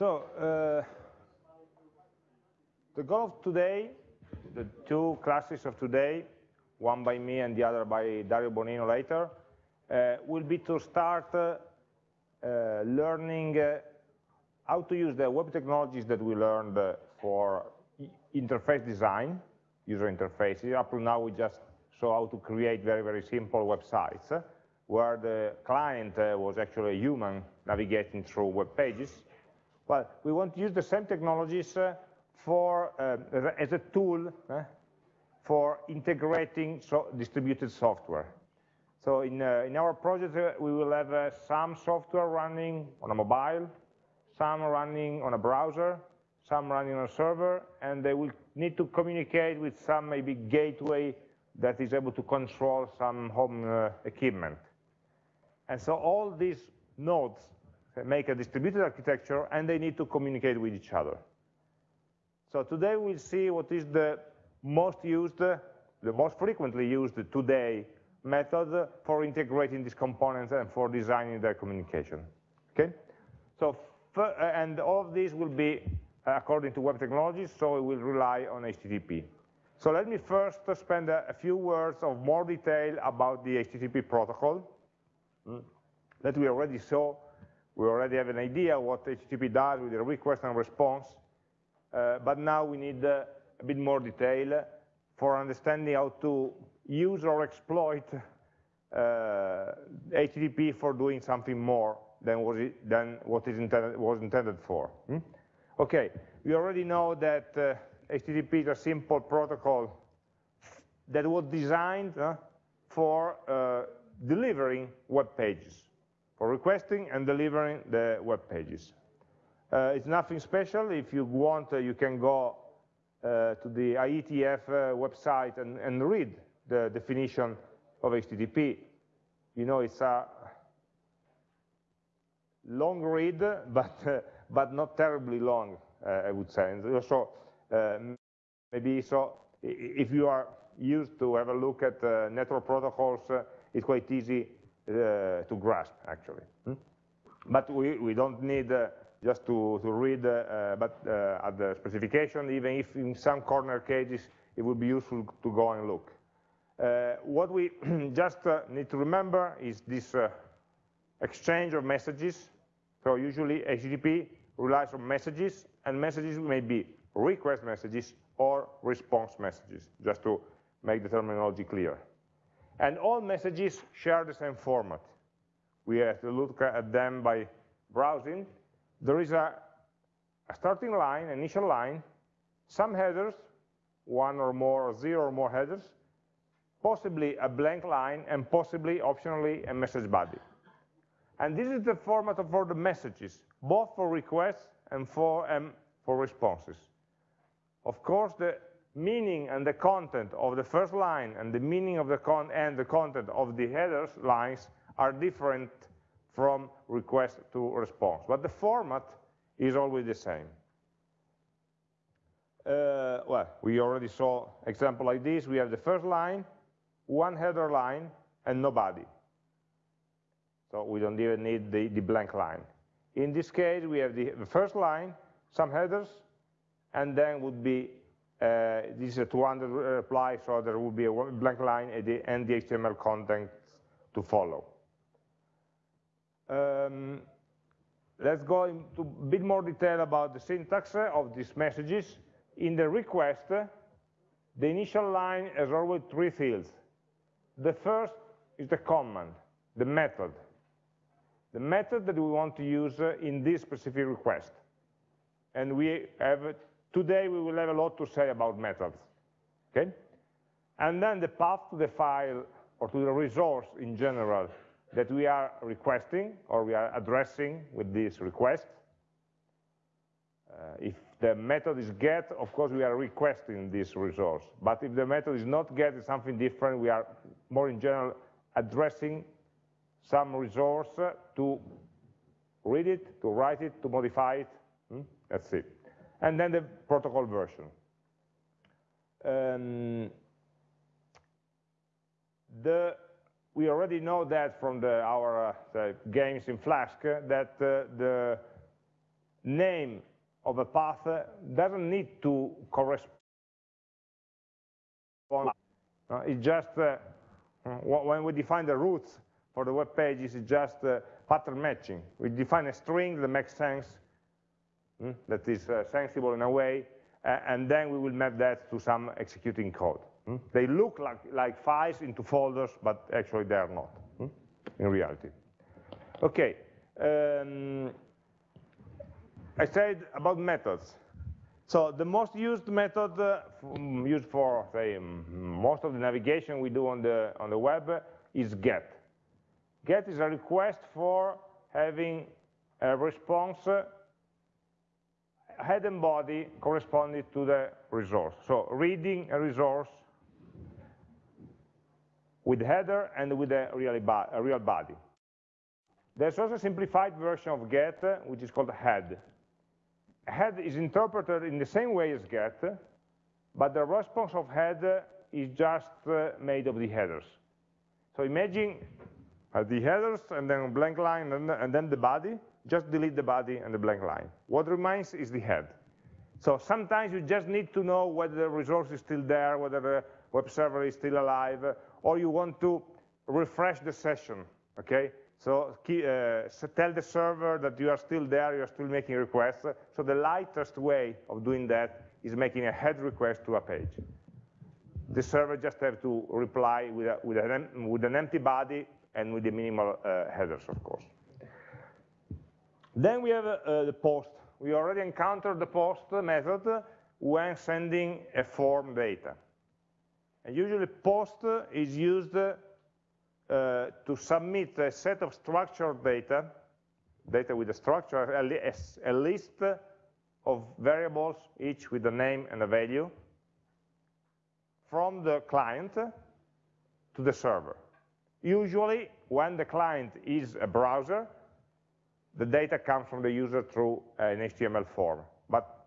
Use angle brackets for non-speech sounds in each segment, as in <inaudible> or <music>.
So, uh, the goal of today, the two classes of today, one by me and the other by Dario Bonino later, uh, will be to start uh, learning how to use the web technologies that we learned for interface design, user interfaces. Up to now, we just saw how to create very, very simple websites, where the client was actually a human navigating through web pages. Well, we want to use the same technologies uh, for, uh, as a tool uh, for integrating so distributed software. So in, uh, in our project, uh, we will have uh, some software running on a mobile, some running on a browser, some running on a server, and they will need to communicate with some maybe gateway that is able to control some home equipment. And so all these nodes make a distributed architecture, and they need to communicate with each other. So today we'll see what is the most used, the most frequently used today method for integrating these components and for designing their communication. Okay? So, and all of these will be according to web technologies, so it will rely on HTTP. So let me first spend a, a few words of more detail about the HTTP protocol hmm, that we already saw we already have an idea what HTTP does with the request and response, uh, but now we need uh, a bit more detail for understanding how to use or exploit uh, HTTP for doing something more than what, it, than intended, was intended for. Hmm? Okay, we already know that uh, HTTP is a simple protocol that was designed uh, for uh, delivering web pages for requesting and delivering the web pages. Uh, it's nothing special. If you want, uh, you can go uh, to the IETF uh, website and, and, read the definition of HTTP. You know, it's a long read, <laughs> but, uh, but not terribly long, uh, I would say. And so maybe so if you are used to have a look at network protocols, it's quite easy to grasp, actually. Hmm? But we, we don't need uh, just to, to read uh, but at the specification, even if in some corner cases it would be useful to go and look. what we <clears throat> just need to remember is this exchange of messages. So usually HTTP relies on messages, and messages may be request messages or response messages, just to make the terminology clear. And all messages share the same format. We have to look at them by browsing. There is a, a starting line, initial line, some headers, one or more, or zero or more headers, possibly a blank line, and possibly, optionally, a message body. And this is the format for the messages, both for requests and for, um, for responses. Of course, the meaning and the content of the first line and the meaning of the con and the content of the headers lines are different from request to response, but the format is always the same. Uh, well, we already saw example like this. We have the first line, one header line, and nobody. So we don't even need the, the blank line. In this case, we have the, the first line, some headers, and then would be uh, this is a 200 reply, so there will be a blank line the, and the HTML content to follow. Um, let's go into a bit more detail about the syntax of these messages. In the request, the initial line has always three fields. The first is the command, the method. The method that we want to use in this specific request. And we have Today we will have a lot to say about methods, okay? And then the path to the file or to the resource in general that we are requesting or we are addressing with this request. Uh, if the method is get, of course we are requesting this resource. But if the method is not get, it's something different, we are more in general addressing some resource to read it, to write it, to modify it. Hmm? That's it and then the protocol version. Um, the, we already know that from the, our uh, games in Flask uh, that uh, the name of a path doesn't need to correspond. Uh, it's just uh, when we define the routes for the web page, it's just uh, pattern matching. We define a string that makes sense, mm, that is uh, sensible in a way, and then we will map that to some executing code. Mm. They look like, like files into folders, but actually they are not mm, in reality. Okay. Um, I said about methods. So the most used method uh, used for say most of the navigation we do on the on the web is get. Get is a request for having a response uh, head and body corresponding to the resource. So reading a resource with header and with a real, body. There's also a simplified version of get, which is called head head is interpreted in the same way as get, but the response of head is just uh, made of the headers. So imagine uh, the headers and then blank line and then the body, just delete the body and the blank line. What remains is the head. So sometimes you just need to know whether the resource is still there, whether the web server is still alive, or you want to refresh the session, okay? So uh, tell the server that you are still there, you are still making requests. So the lightest way of doing that is making a head request to a page. The server just have to reply with, a, with, an, with an, empty body and with the minimal uh, headers, of course. Then we have uh, the post. We already encountered the post method when sending a form data. And usually post is used uh, to submit a set of structured data, data with a structure, a, a list of variables, each with a name and a value, from the client to the server. Usually, when the client is a browser, the data comes from the user through an HTML form. But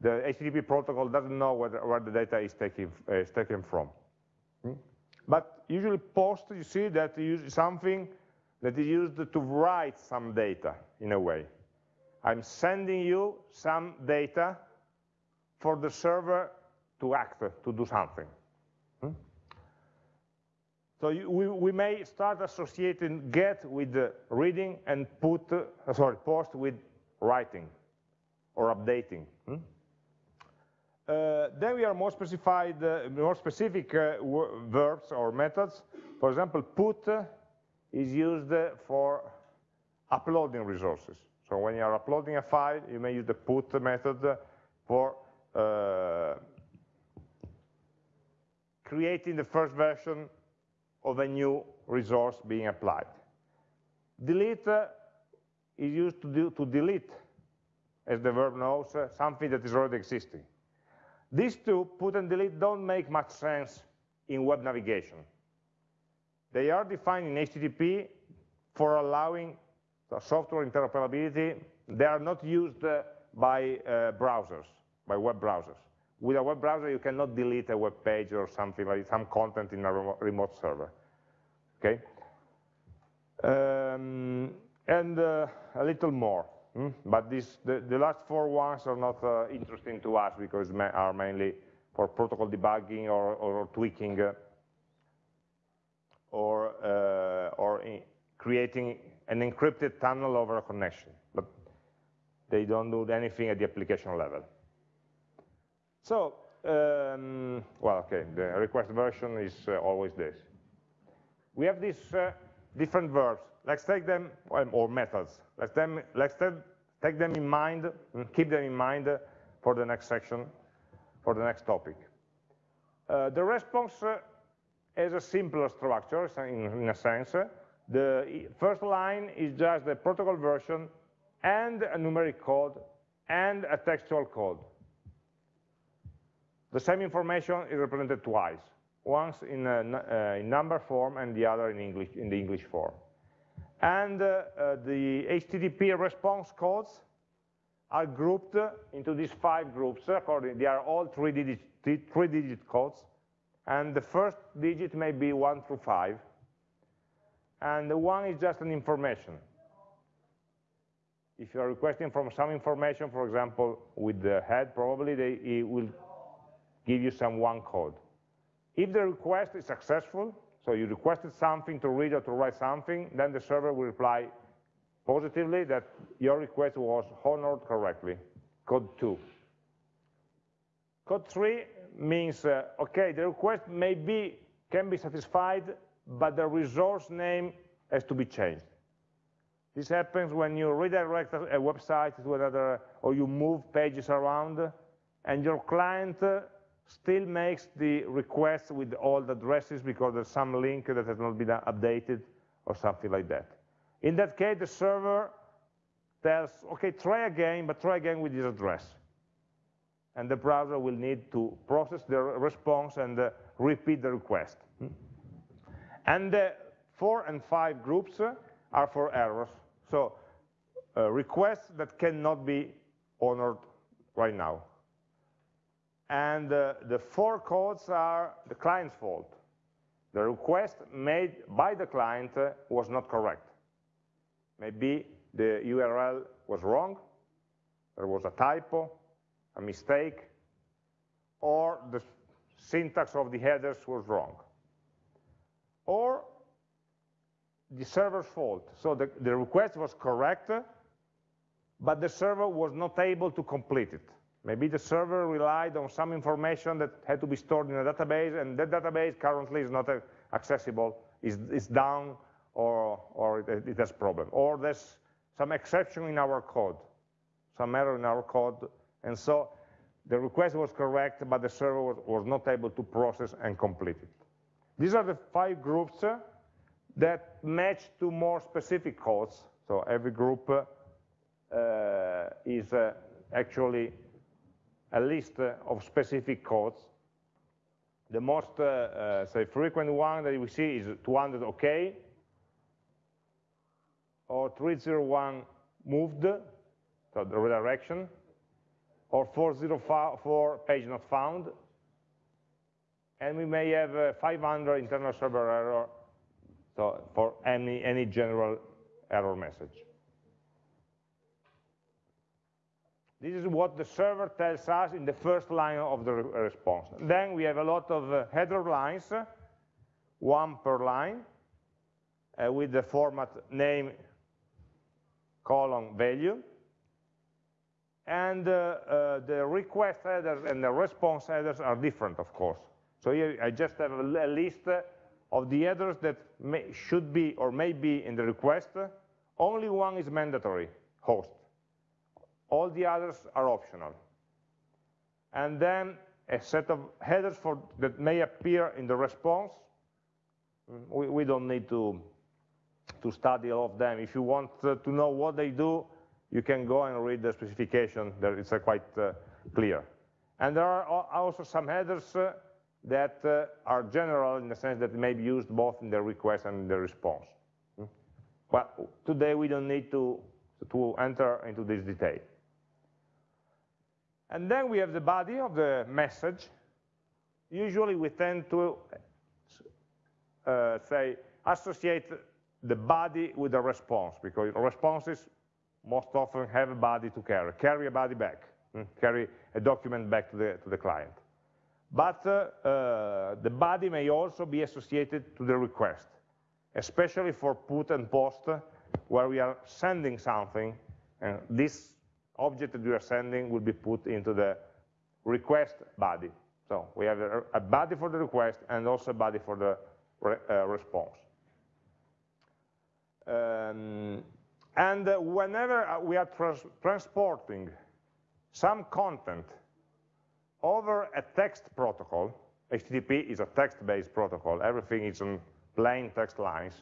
the HTTP protocol doesn't know where, the data is taken, uh, is taken from. Hmm? But usually post, you see that use something that is used to write some data in a way. I'm sending you some data for the server to act, to do something. Hmm? So you, we, we, may start associating get with reading and put, uh, sorry, post with writing or updating. Hmm? Uh, then we are more specified, uh, more specific uh, verbs or methods. For example, put is used for uploading resources. So when you are uploading a file, you may use the put method for uh, creating the first version of a new resource being applied. Delete uh, is used to, do, to delete, as the verb knows, uh, something that is already existing. These two, put and delete, don't make much sense in web navigation. They are defined in HTTP for allowing software interoperability. They are not used uh, by uh, browsers, by web browsers. With a web browser, you cannot delete a web page or something like some content in a remote server. Okay? Um, and uh, a little more. Mm? But this, the, the, last four ones are not uh, interesting to us because they are mainly for protocol debugging or, or tweaking uh, or, uh, or creating an encrypted tunnel over a connection. But they don't do anything at the application level. So, um, well, okay, the request version is uh, always this. We have these uh, different verbs. Let's take them, or methods. Let's, them, let's take them in mind, and keep them in mind for the next section, for the next topic. Uh, the response uh, has a simpler structure, in, in a sense. The first line is just the protocol version and a numeric code and a textual code. The same information is represented twice, once in, a, uh, in number form and the other in, English, in the English form. And uh, uh, the HTTP response codes are grouped into these five groups. According, they are all three-digit three digit codes. And the first digit may be one through five. And the one is just an information. If you are requesting from some information, for example, with the head, probably they, it will give you some one code. If the request is successful, so you requested something to read or to write something, then the server will reply positively that your request was honored correctly, code 2. Code 3 means, uh, okay, the request may be, can be satisfied, but the resource name has to be changed. This happens when you redirect a website to another, or you move pages around, and your client still makes the request with all the addresses because there's some link that has not been updated or something like that. In that case, the server tells, okay, try again, but try again with this address. And the browser will need to process the response and uh, repeat the request. And the four and five groups are for errors. So uh, requests that cannot be honored right now. And uh, the four codes are the client's fault. The request made by the client uh, was not correct. Maybe the URL was wrong, there was a typo, a mistake, or the syntax of the headers was wrong. Or the server's fault. So the, the request was correct, but the server was not able to complete it. Maybe the server relied on some information that had to be stored in a database, and that database currently is not accessible, is, is down, or, or it, has problem. Or there's some exception in our code, some error in our code, and so the request was correct, but the server was, was not able to process and complete it. These are the five groups uh, that match to more specific codes. So every group uh, is uh, actually a list of specific codes. The most, uh, uh, say, frequent one that we see is 200 OK, or 301 moved, so the redirection, or 404 page not found, and we may have uh, 500 internal server error so for any, any general error message. This is what the server tells us in the first line of the re response. Then we have a lot of uh, header lines, one per line, uh, with the format name, colon, value. And uh, uh the request headers and the response headers are different, of course. So here I just have a, a list of the headers that may, should be or may be in the request. Only one is mandatory, host. All the others are optional. And then a set of headers for, that may appear in the response. We, we don't need to, to study all of them. If you want uh, to know what they do, you can go and read the specification. It's uh, quite uh, clear. And there are also some headers that are general in the sense that they may be used both in the request and in the response. Hmm? But today we don't need to, to enter into this detail. And then we have the body of the message. Usually we tend to uh, say associate the body with the response because responses most often have a body to carry, carry a body back, hmm? carry a document back to the, to the client. But uh, uh, the body may also be associated to the request, especially for put and post, where we are sending something, and this object that we are sending will be put into the request body. So we have a, body for the request and also a body for the re, uh, response. Um, and uh, whenever uh, we are trans transporting some content over a text protocol, HTTP is a text-based protocol, everything is in plain text lines,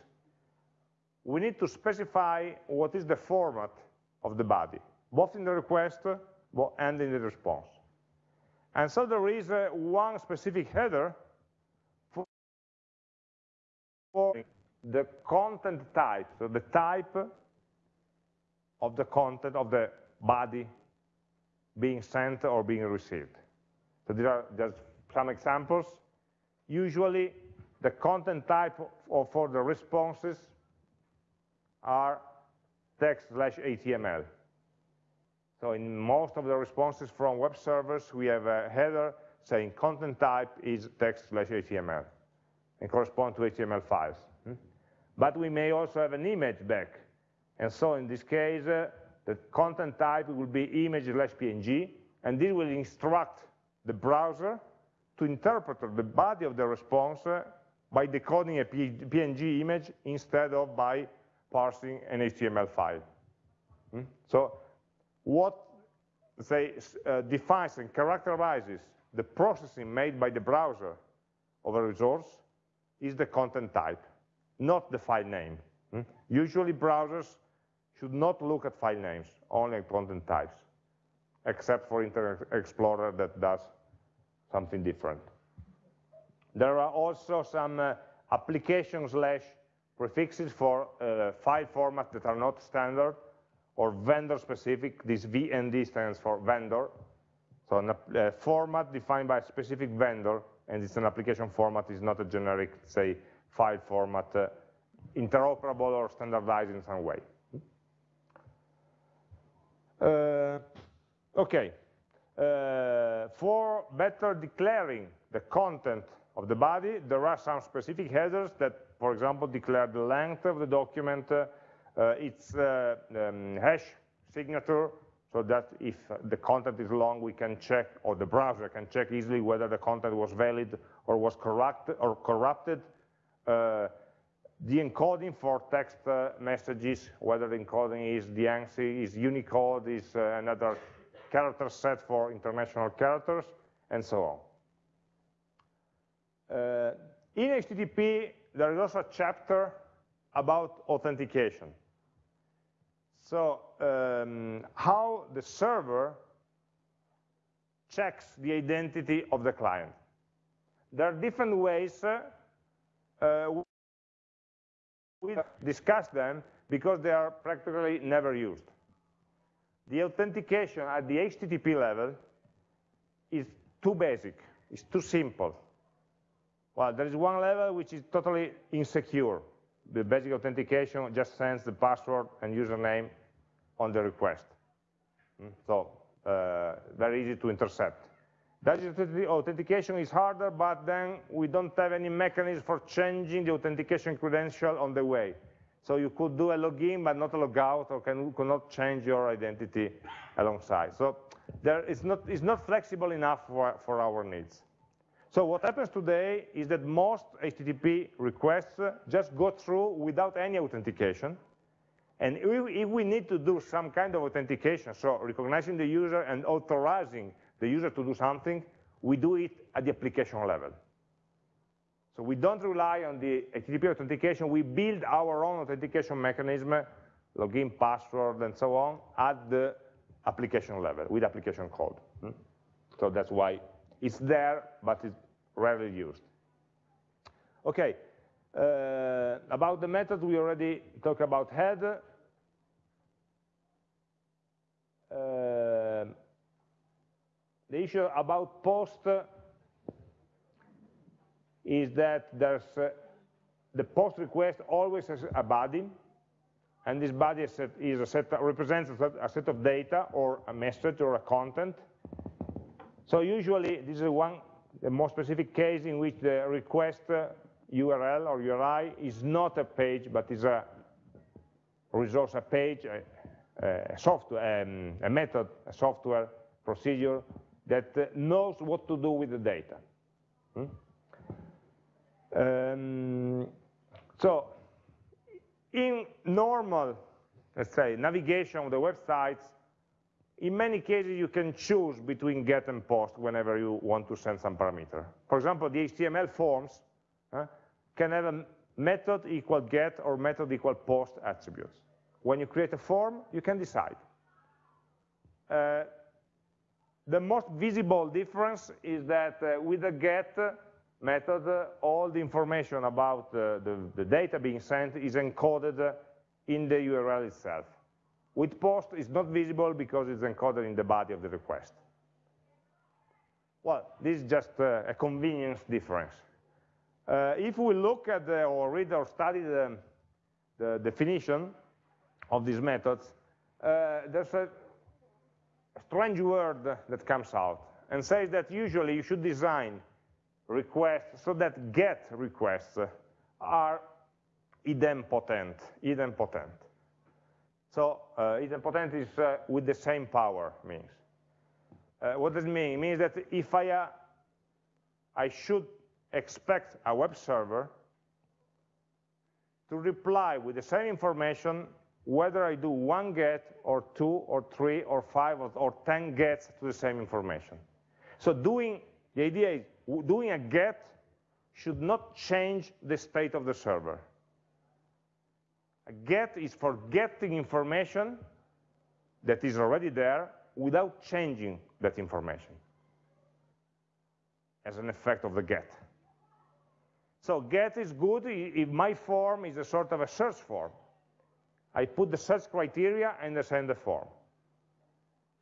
we need to specify what is the format of the body both in the request and in the response. And so there is uh, one specific header for the content type, so the type of the content of the body being sent or being received. So there are just some examples. Usually the content type for the responses are text slash HTML So in most of the responses from web servers, we have a header saying content type is text slash HTML and correspond to HTML files. Hmm? But we may also have an image back. And so in this case, uh, the content type will be image slash PNG, and this will instruct the browser to interpret the body of the response uh, by decoding a PNG image instead of by parsing an HTML file. Hmm? So what say, uh, defines and characterizes the processing made by the browser of a resource is the content type, not the file name. Hmm? Usually browsers should not look at file names, only at content types, except for Internet Explorer that does something different. There are also some uh, application slash prefixes for uh, file formats that are not standard or vendor specific. This VND stands for vendor. So a format defined by a specific vendor, and it's an application format, is not a generic, say, file format, uh, interoperable or standardized in some way. Uh, okay, uh, for better declaring the content of the body, there are some specific headers that, for example, declare the length of the document, uh, its uh, um, hash signature, so that if the content is long, we can check, or the browser can check easily whether the content was valid or was corrupt or corrupted. Uh, the encoding for text uh, messages, whether the encoding is the ANSI, is Unicode, is uh, another character set for international characters, and so on. Uh, in HTTP, there is also a chapter about authentication. So um, how the server checks the identity of the client. There are different ways, uh, uh, we discuss them because they are practically never used. The authentication at the HTTP level is too basic, it's too simple. Well, there is one level which is totally insecure. The basic authentication just sends the password and username on the request. Hmm? So uh, very easy to intercept. Digital authentication is harder, but then we don't have any mechanism for changing the authentication credential on the way. So you could do a login, but not a logout, or can, cannot change your identity alongside. So there, it's, not, it's not flexible enough for, for our needs. So what happens today is that most HTTP requests just go through without any authentication, and if we need to do some kind of authentication, so recognizing the user and authorizing the user to do something, we do it at the application level. So we don't rely on the HTTP authentication, we build our own authentication mechanism, login, password, and so on, at the application level, with application code. Hmm? So that's why it's there, but it's rarely used. Okay, uh, about the method, we already talked about head. Uh, the issue about post is that there's uh, the post request always has a body, and this body is, set, is a set, represents a a set of data or a message or a content. So usually this is one more specific case in which the request URL uh, or URI is not a page, but is a resource, a page, a, a software, um, a method, a software procedure that uh, knows what to do with the data. Hmm? Um, so in normal, let's say, navigation of the websites, in many cases, you can choose between get and post whenever you want to send some parameter. For example, the HTML forms uh, can have a method equal get or method equal post attributes. When you create a form, you can decide. Uh, the most visible difference is that uh, with the get method, uh, all the information about the, the, data being sent is encoded in the URL itself. With post, it's not visible because it's encoded in the body of the request. Well, this is just uh, a convenience difference. Uh, if we look at the, or read or study the, the definition of these methods, uh, there's a strange word that comes out and says that usually you should design requests so that get requests are idempotent, idempotent. So uh, idempotent is uh, with the same power means. Uh, what does it mean? It means that if I, I should expect a web server to reply with the same information whether I do one get or two or three or five or, or 10 gets to the same information. So doing, the idea is doing a get should not change the state of the server. Get is for getting information that is already there without changing that information as an effect of the get. So get is good if my form is a sort of a search form. I put the search criteria and I send the form.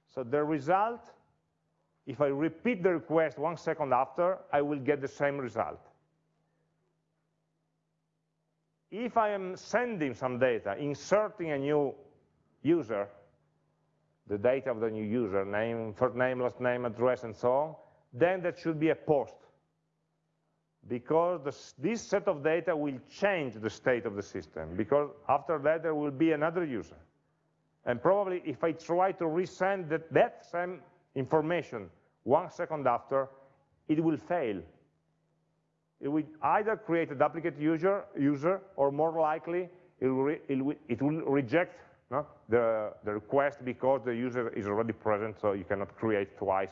So the result, if I repeat the request one second after, I will get the same result. If I am sending some data, inserting a new user, the data of the new user, name, first name, last name, address, and so on, then that should be a post. Because this, this set of data will change the state of the system, because after that there will be another user. And probably if I try to resend that, that same information one second after, it will fail it will either create a duplicate user, user or more likely, it will, it will, it will reject no, the, the request because the user is already present, so you cannot create twice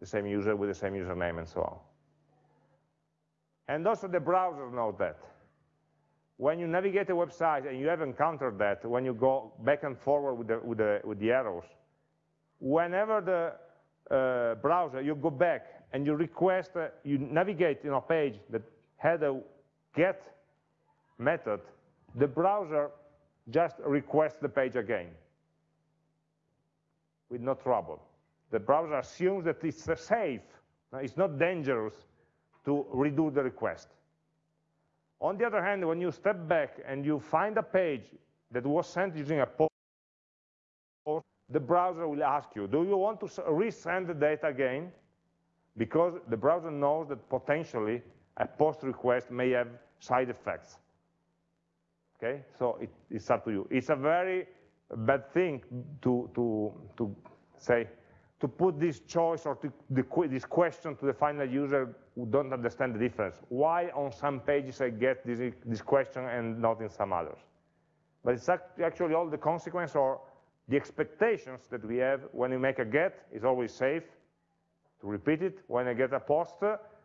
the same user with the same username and so on. And also the browser knows that. When you navigate a website and you have encountered that, when you go back and forward with the, with the, with the arrows, whenever the uh, browser, you go back and you request, uh, you navigate in a page that had a get method, the browser just requests the page again with no trouble. The browser assumes that it's safe, it's not dangerous to redo the request. On the other hand, when you step back and you find a page that was sent using a post, the browser will ask you, do you want to resend the data again? Because the browser knows that potentially a post request may have side effects. Okay, so it, it's up to you. It's a very bad thing to, to, to say, to put this choice or to, the, this question to the final user who don't understand the difference. Why on some pages I get this, this question and not in some others? But it's actually all the consequence or the expectations that we have when we make a get is always safe, to repeat it. When I get a post,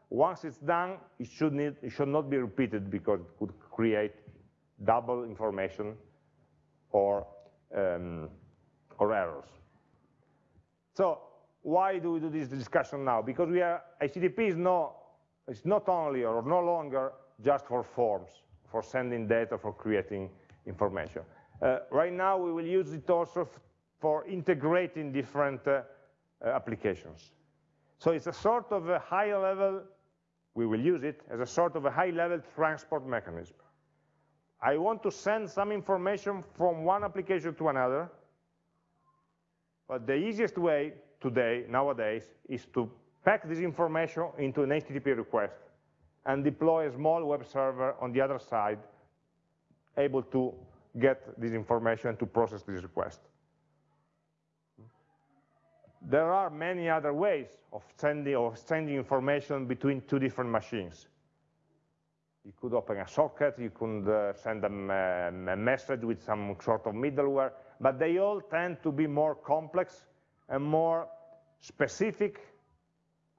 once it's done, it should, need, it should not be repeated because it could create double information or, um, or errors. So why do we do this discussion now? Because we are, HTTP is, no, not only or no longer just for forms, for sending data, for creating information. Uh, right now, we will use it also for integrating different uh, applications. So it's a sort of a high level, we will use it as a sort of a high level transport mechanism. I want to send some information from one application to another, but the easiest way today, nowadays, is to pack this information into an HTTP request and deploy a small web server on the other side able to get this information to process this request. There are many other ways of sending, of sending information between two different machines. You could open a socket, you could uh, send them uh, a message with some sort of middleware, but they all tend to be more complex and more specific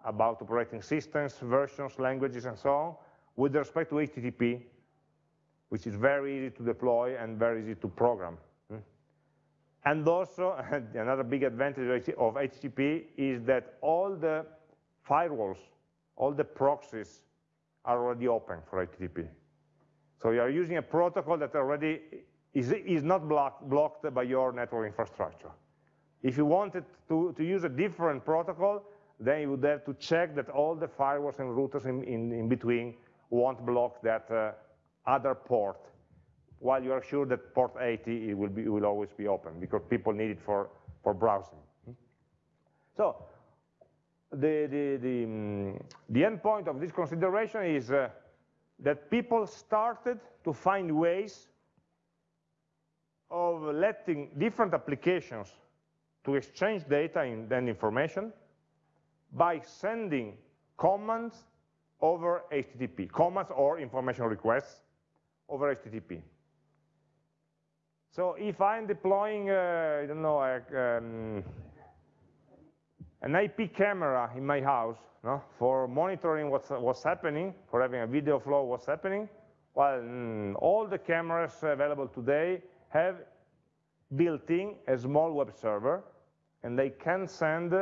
about operating systems, versions, languages, and so on, with respect to HTTP, which is very easy to deploy and very easy to program. And also, <laughs> another big advantage of HTTP is that all the firewalls, all the proxies are already open for HTTP. So you are using a protocol that already is, is not block, blocked by your network infrastructure. If you wanted to, to use a different protocol, then you would have to check that all the firewalls and routers in, in, in between won't block that uh, other port while you are sure that port 80 it will, be, it will always be open because people need it for, for browsing. So the, the, the, um, the end point of this consideration is uh, that people started to find ways of letting different applications to exchange data and information by sending commands over HTTP, commands or information requests over HTTP. So if I'm deploying, uh, I don't know, um, an IP camera in my house no, for monitoring what's, what's happening, for having a video flow what's happening, well, mm, all the cameras available today have built in a small web server, and they can send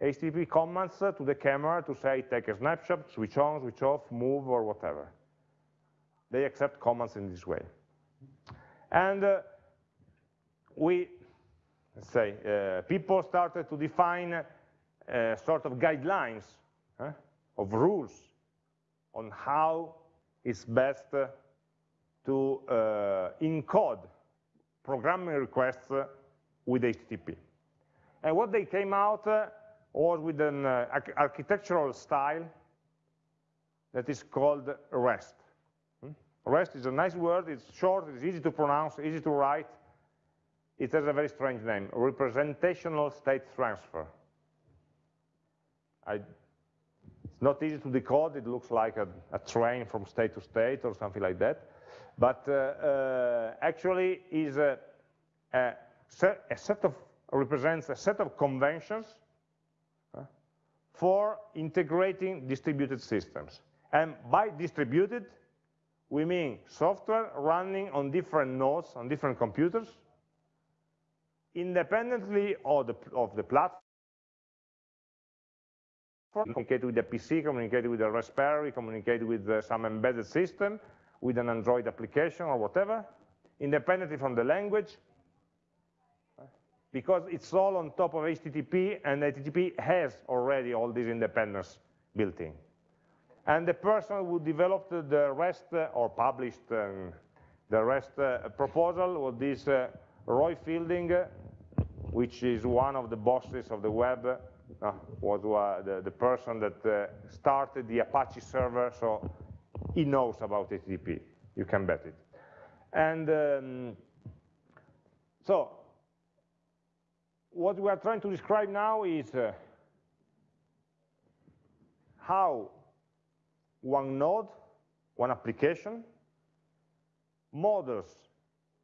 HTTP commands to the camera to say, take a snapshot, switch on, switch off, move, or whatever. They accept commands in this way. And uh, we, say, uh, people started to define uh, sort of guidelines of rules on how it's best to uh, encode programming requests with HTTP. And what they came out uh, was with an uh, architectural style that is called REST. Hmm? REST is a nice word, it's short, it's easy to pronounce, easy to write. It has a very strange name, representational state transfer. I, it's not easy to decode, it looks like a, a, train from state to state or something like that. But uh, uh, actually is a, a, set, a, set, of, represents a set of conventions for integrating distributed systems. And by distributed, we mean software running on different nodes, on different computers, independently of the, of the platform, communicate with the PC, communicate with the Raspberry, communicate with uh, some embedded system, with an Android application or whatever, independently from the language, because it's all on top of HTTP, and HTTP has already all this independence built in. And the person who developed the REST, uh, or published um, the REST uh, proposal was this uh, Roy Fielding, which is one of the bosses of the web uh, was uh, the, the, person that uh, started the Apache server, so he knows about HTTP. You can bet it. And um, so what we are trying to describe now is uh, how one node, one application, models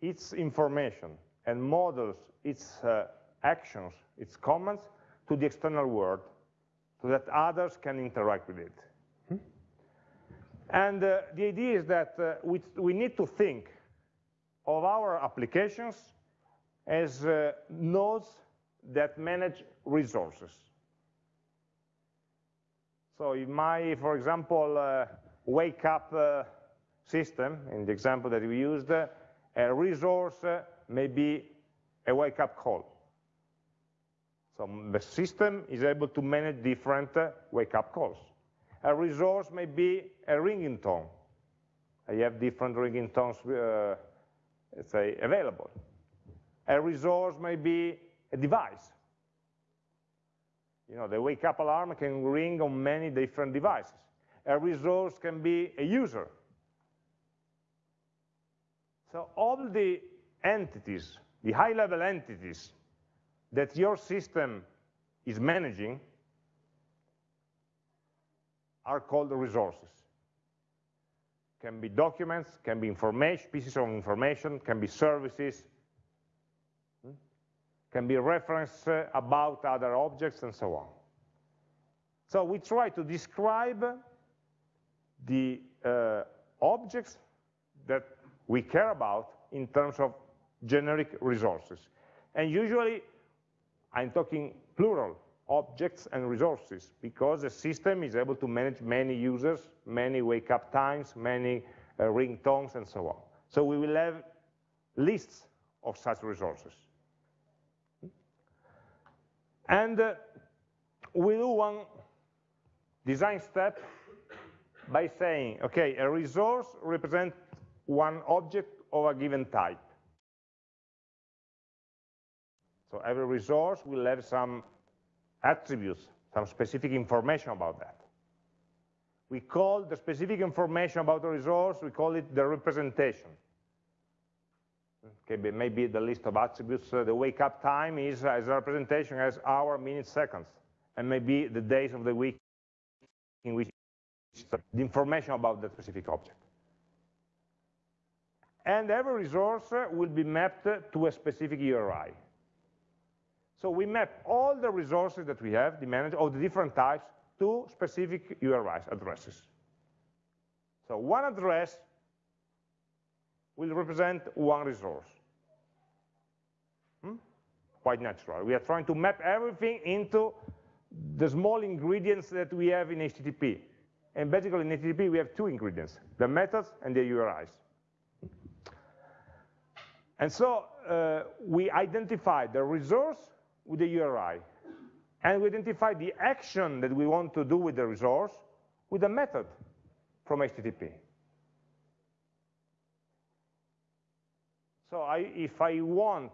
its information and models its uh, actions, its comments to the external world so that others can interact with it. Hmm? And uh, the idea is that uh, we, we, need to think of our applications as uh, nodes that manage resources. So in my, for example, uh, wake up uh, system, in the example that we used, a resource may be a wake up call. So the system is able to manage different uh, wake-up calls. A resource may be a ringing tone. I have different ringing tones, uh, let's say, available. A resource may be a device. You know, the wake-up alarm can ring on many different devices. A resource can be a user. So all the entities, the high-level entities that your system is managing are called resources. Can be documents, can be information, pieces of information, can be services, hmm? can be reference uh, about other objects and so on. So we try to describe the uh, objects that we care about in terms of generic resources. And usually I'm talking plural, objects and resources, because the system is able to manage many users, many wake-up times, many uh, ringtones, and so on. So we will have lists of such resources. And uh, we do one design step by saying, okay, a resource represents one object of a given type. So every resource will have some attributes, some specific information about that. We call the specific information about the resource, we call it the representation. Okay, maybe the list of attributes, uh, the wake up time is as a representation as hour, minutes, seconds, and maybe the days of the week in which the information about that specific object. And every resource will be mapped to a specific URI. So we map all the resources that we have, the manager of the different types, to specific URIs, addresses. So one address will represent one resource. Hmm? Quite natural. We are trying to map everything into the small ingredients that we have in HTTP. And basically in HTTP we have two ingredients, the methods and the URIs. And so uh, we identify the resource with the URI, and we identify the action that we want to do with the resource with a method from HTTP. So I, if I want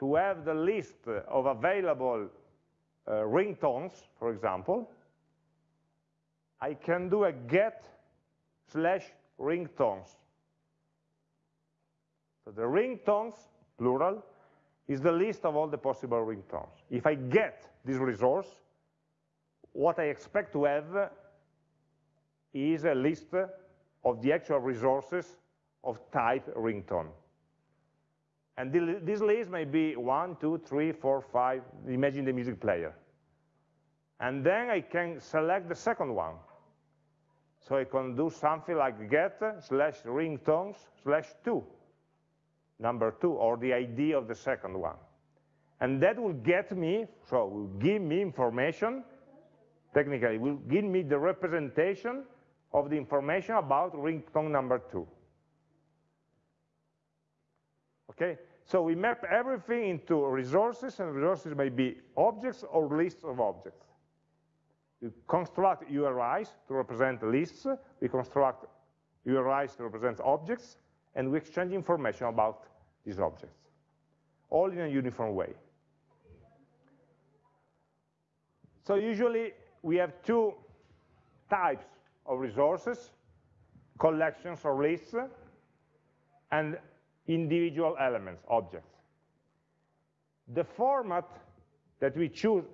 to have the list of available uh, ringtones, for example, I can do a get slash ringtones. So the ringtones, plural, is the list of all the possible ringtones. If I get this resource, what I expect to have is a list of the actual resources of type ringtone. And this list may be one, two, three, four, five, imagine the music player. And then I can select the second one. So I can do something like get slash ringtones slash two number two, or the ID of the second one. And that will get me, so will give me information, technically, will give me the representation of the information about ringtone number two. Okay, so we map everything into resources, and resources may be objects or lists of objects. We construct URIs to represent lists, we construct URIs to represent objects, and we exchange information about these objects, all in a uniform way. So usually we have two types of resources, collections or lists, and individual elements, objects. The format that we choose,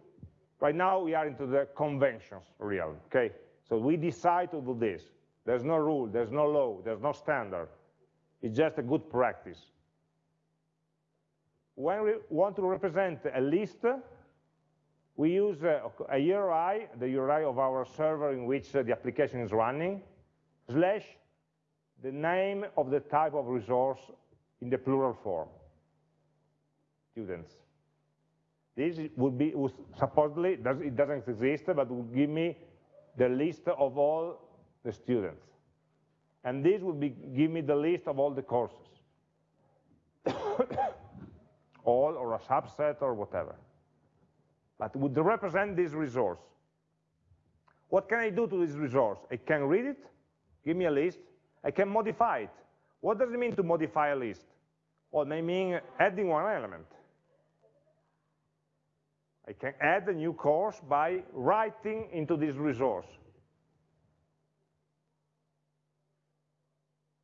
right now we are into the conventions realm, okay? So we decide to do this. There's no rule, there's no law, there's no standard. It's just a good practice. When we want to represent a list, we use uh, a, a URI, the URI of our server in which uh, the application is running, slash the name of the type of resource in the plural form, students. This would be, supposedly, it doesn't exist, but would give me the list of all the students. And this would be, give me the list of all the courses. <coughs> all or a subset or whatever. But would represent this resource. What can I do to this resource? I can read it, give me a list, I can modify it. What does it mean to modify a list? Well, it may mean adding one element. I can add a new course by writing into this resource.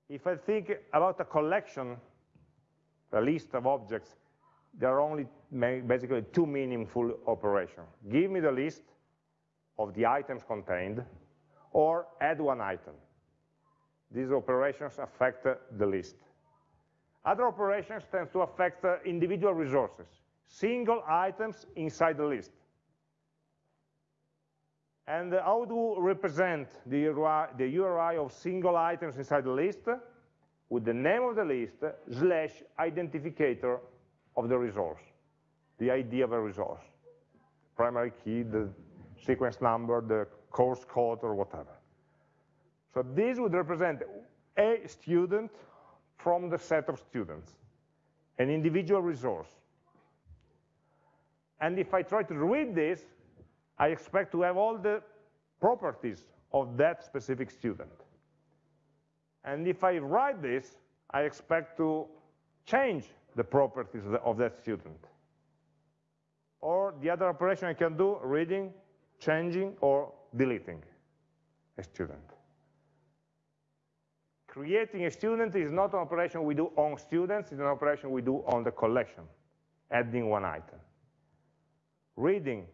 If I think about a collection, a list of objects, there are only basically two meaningful operations. Give me the list of the items contained, or add one item. These operations affect the list. Other operations tend to affect uh, individual resources, single items inside the list. And how do we represent the URI, the URI of single items inside the list? With the name of the list slash identifier of the resource, the ID of a resource, primary key, the sequence number, the course code, or whatever. So this would represent a student from the set of students, an individual resource. And if I try to read this, I expect to have all the properties of that specific student. And if I write this, I expect to change the properties of that student. or the other operation I can do, reading, changing, or deleting a student. Creating a student is not an operation we do on students, it's an operation we do on the collection, adding one item. Reading,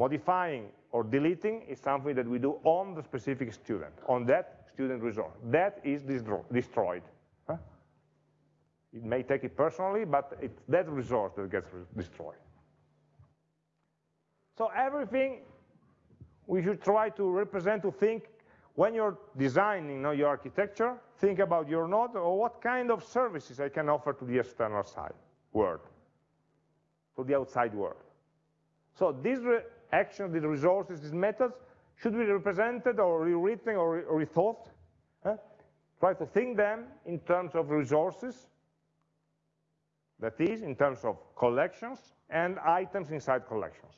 modifying, or deleting is something that we do on the specific student, on that student resource. That is destroyed. Huh? It may take it personally, but it's that resource that gets destroyed. So everything we should try to represent, to think, when you're designing you know, your architecture, think about your node or what kind of services I can offer to the external side world, to the outside world. So these actions, these resources, these methods should be represented or rewritten or, rethought. Huh? Try to think them in terms of resources, that is, in terms of collections and items inside collections.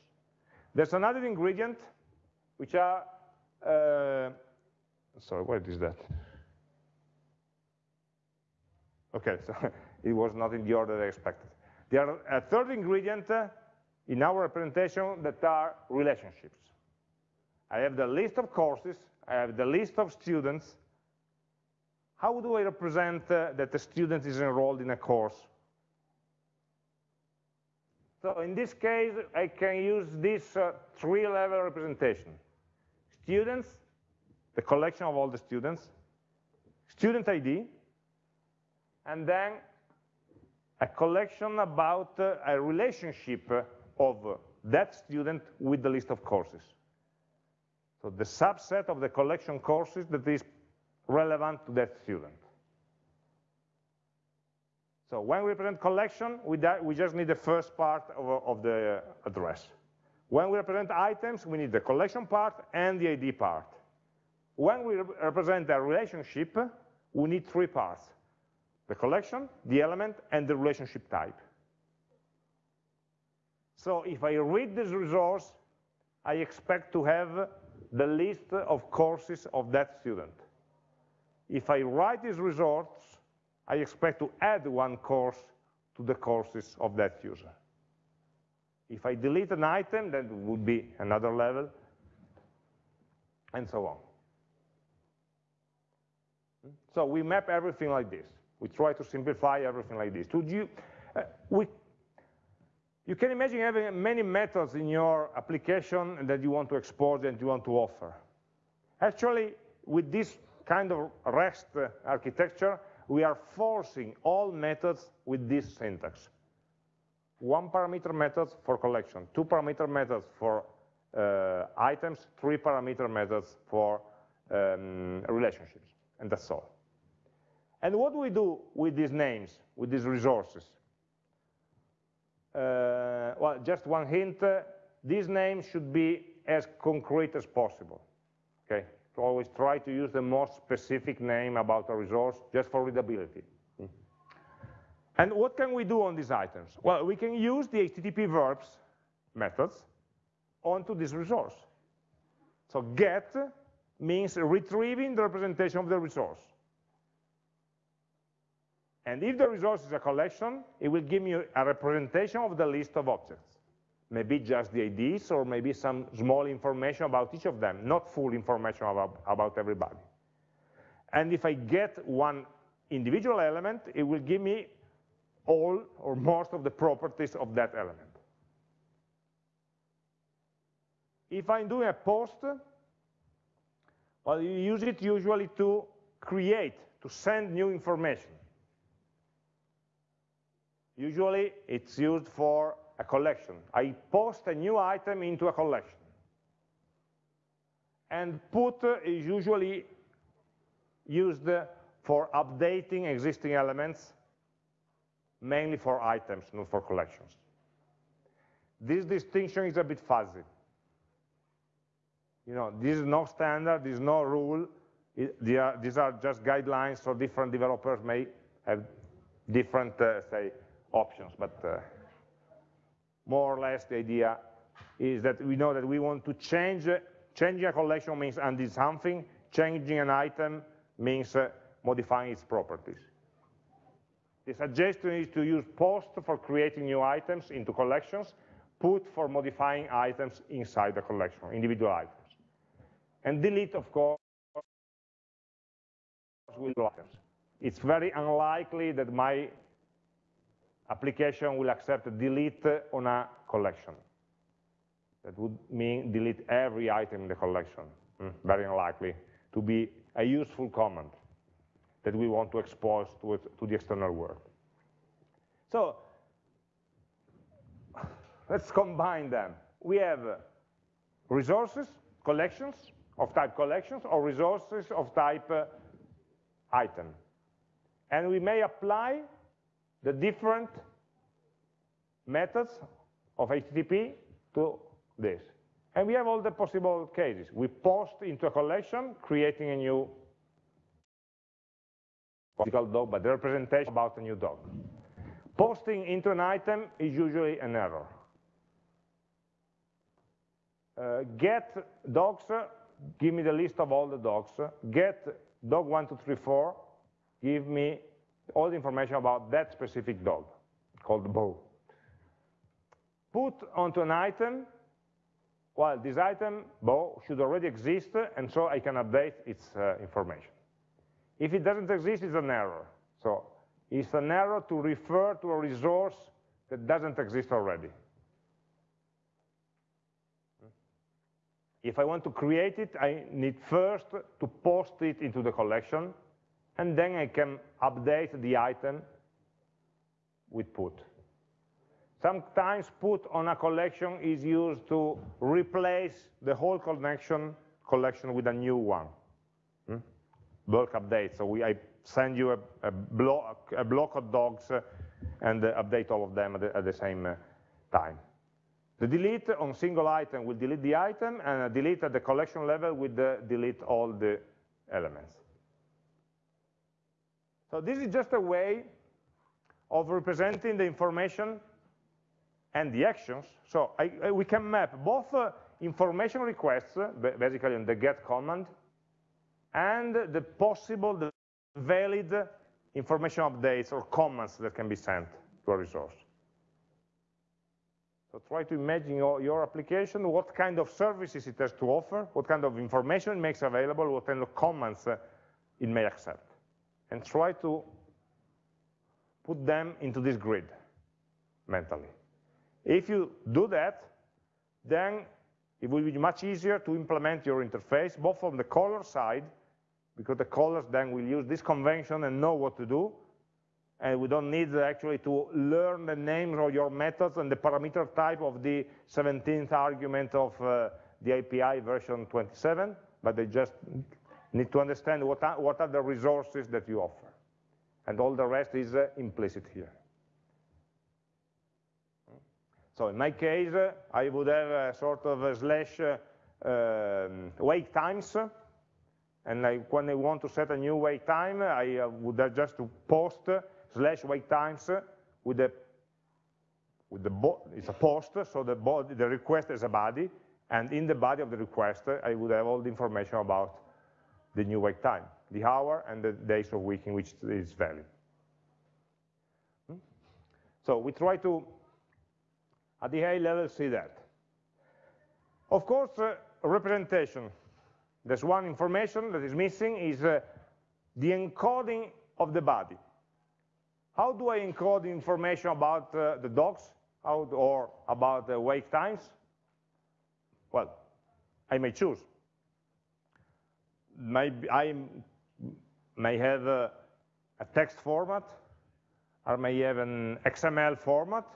There's another ingredient, which are, uh, sorry, what is that? Okay, <laughs> so it was not in the order I expected. There are a third ingredient uh, in our representation that are relationships. I have the list of courses, I have the list of students. How do I represent uh, that a student is enrolled in a course? So in this case, I can use this uh, three-level representation. Students, the collection of all the students, student ID, and then a collection about uh, a relationship of that student with the list of courses. So the subset of the collection courses that is relevant to that student. So when we represent collection, we, we just need the first part of, of the address. When we represent items, we need the collection part and the ID part. When we represent a relationship, we need three parts. The collection, the element, and the relationship type. So if I read this resource, I expect to have the list of courses of that student. If I write this resource, I expect to add one course to the courses of that user. If I delete an item, that would be another level, and so on. So we map everything like this. We try to simplify everything like this. You, uh, we you can imagine having many methods in your application that you want to export and you want to offer. Actually, with this kind of REST architecture, we are forcing all methods with this syntax. One parameter methods for collection, two parameter methods for uh, items, three parameter methods for um, relationships, and that's all. And what do we do with these names, with these resources? Uh, well, just one hint, uh, these names should be as concrete as possible, okay? To always try to use the most specific name about a resource just for readability. Mm. And what can we do on these items? Well, we can use the HTTP verbs methods onto this resource. So get means retrieving the representation of the resource. And if the resource is a collection, it will give me a representation of the list of objects. Maybe just the IDs, or maybe some small information about each of them, not full information about, about everybody. And if I get one individual element, it will give me all or most of the properties of that element. If I'm doing a post, well, you use it usually to create, to send new information. Usually it's used for a collection. I post a new item into a collection. And put is usually used for updating existing elements, mainly for items, not for collections. This distinction is a bit fuzzy. You know, this is no standard, this is no rule. It, are, these are just guidelines, so different developers may have different, uh, say, options, but uh, more or less the idea is that we know that we want to change, changing a collection means undo something, changing an item means uh, modifying its properties. The suggestion is to use post for creating new items into collections, put for modifying items inside the collection, individual items. And delete, of course, will items. It's very unlikely that my application will accept delete on a collection. That would mean delete every item in the collection. Mm, very unlikely to be a useful command that we want to expose to, to the external world. So let's combine them. We have resources, collections, of type collections, or resources of type uh, item. And we may apply the different methods of HTTP to this. And we have all the possible cases. We post into a collection, creating a new dog, but the representation about a new dog. Posting into an item is usually an error. Uh, get dogs, give me the list of all the dogs. Get dog 1234, give me all the information about that specific dog, called Bo. Put onto an item, well, this item, Bo, should already exist, and so I can update its uh, information. If it doesn't exist, it's an error. So it's an error to refer to a resource that doesn't exist already. If I want to create it, I need first to post it into the collection, and then I can update the item with put. Sometimes put on a collection is used to replace the whole connection collection with a new one. Hmm? Bulk update, so we, I send you a, a, block, a block of dogs uh, and uh, update all of them at the, at the same uh, time. The delete on single item will delete the item, and delete at the collection level will delete all the elements. So this is just a way of representing the information and the actions. So I, I, we can map both uh, information requests, uh, basically in the get command, and the possible, the valid information updates or comments that can be sent to a resource. So try to imagine your, your, application, what kind of services it has to offer, what kind of information it makes available, what kind of comments uh, it may accept. And try to put them into this grid mentally. If you do that, then it will be much easier to implement your interface, both from the caller side, because the callers then will use this convention and know what to do, and we don't need actually to learn the names of your methods and the parameter type of the 17th argument of uh, the API version 27, but they just need to understand what are, what are the resources that you offer. And all the rest is uh, implicit here. So in my case, uh, I would have a sort of a slash uh, um, times, and I, when I want to set a new wake time, I uh, would have just to post slash wait times with the with the it's a post, so the body, the request is a body, and in the body of the request, I would have all the information about the new wake time, the hour and the days of week in which it is valid. Hmm? So we try to, at the high level, see that. Of course, uh, representation. There's one information that is missing is uh, the encoding of the body. How do I encode information about uh, the dogs or about the wake times? Well, I may choose. Maybe I may have a, a text format, or may have an XML format,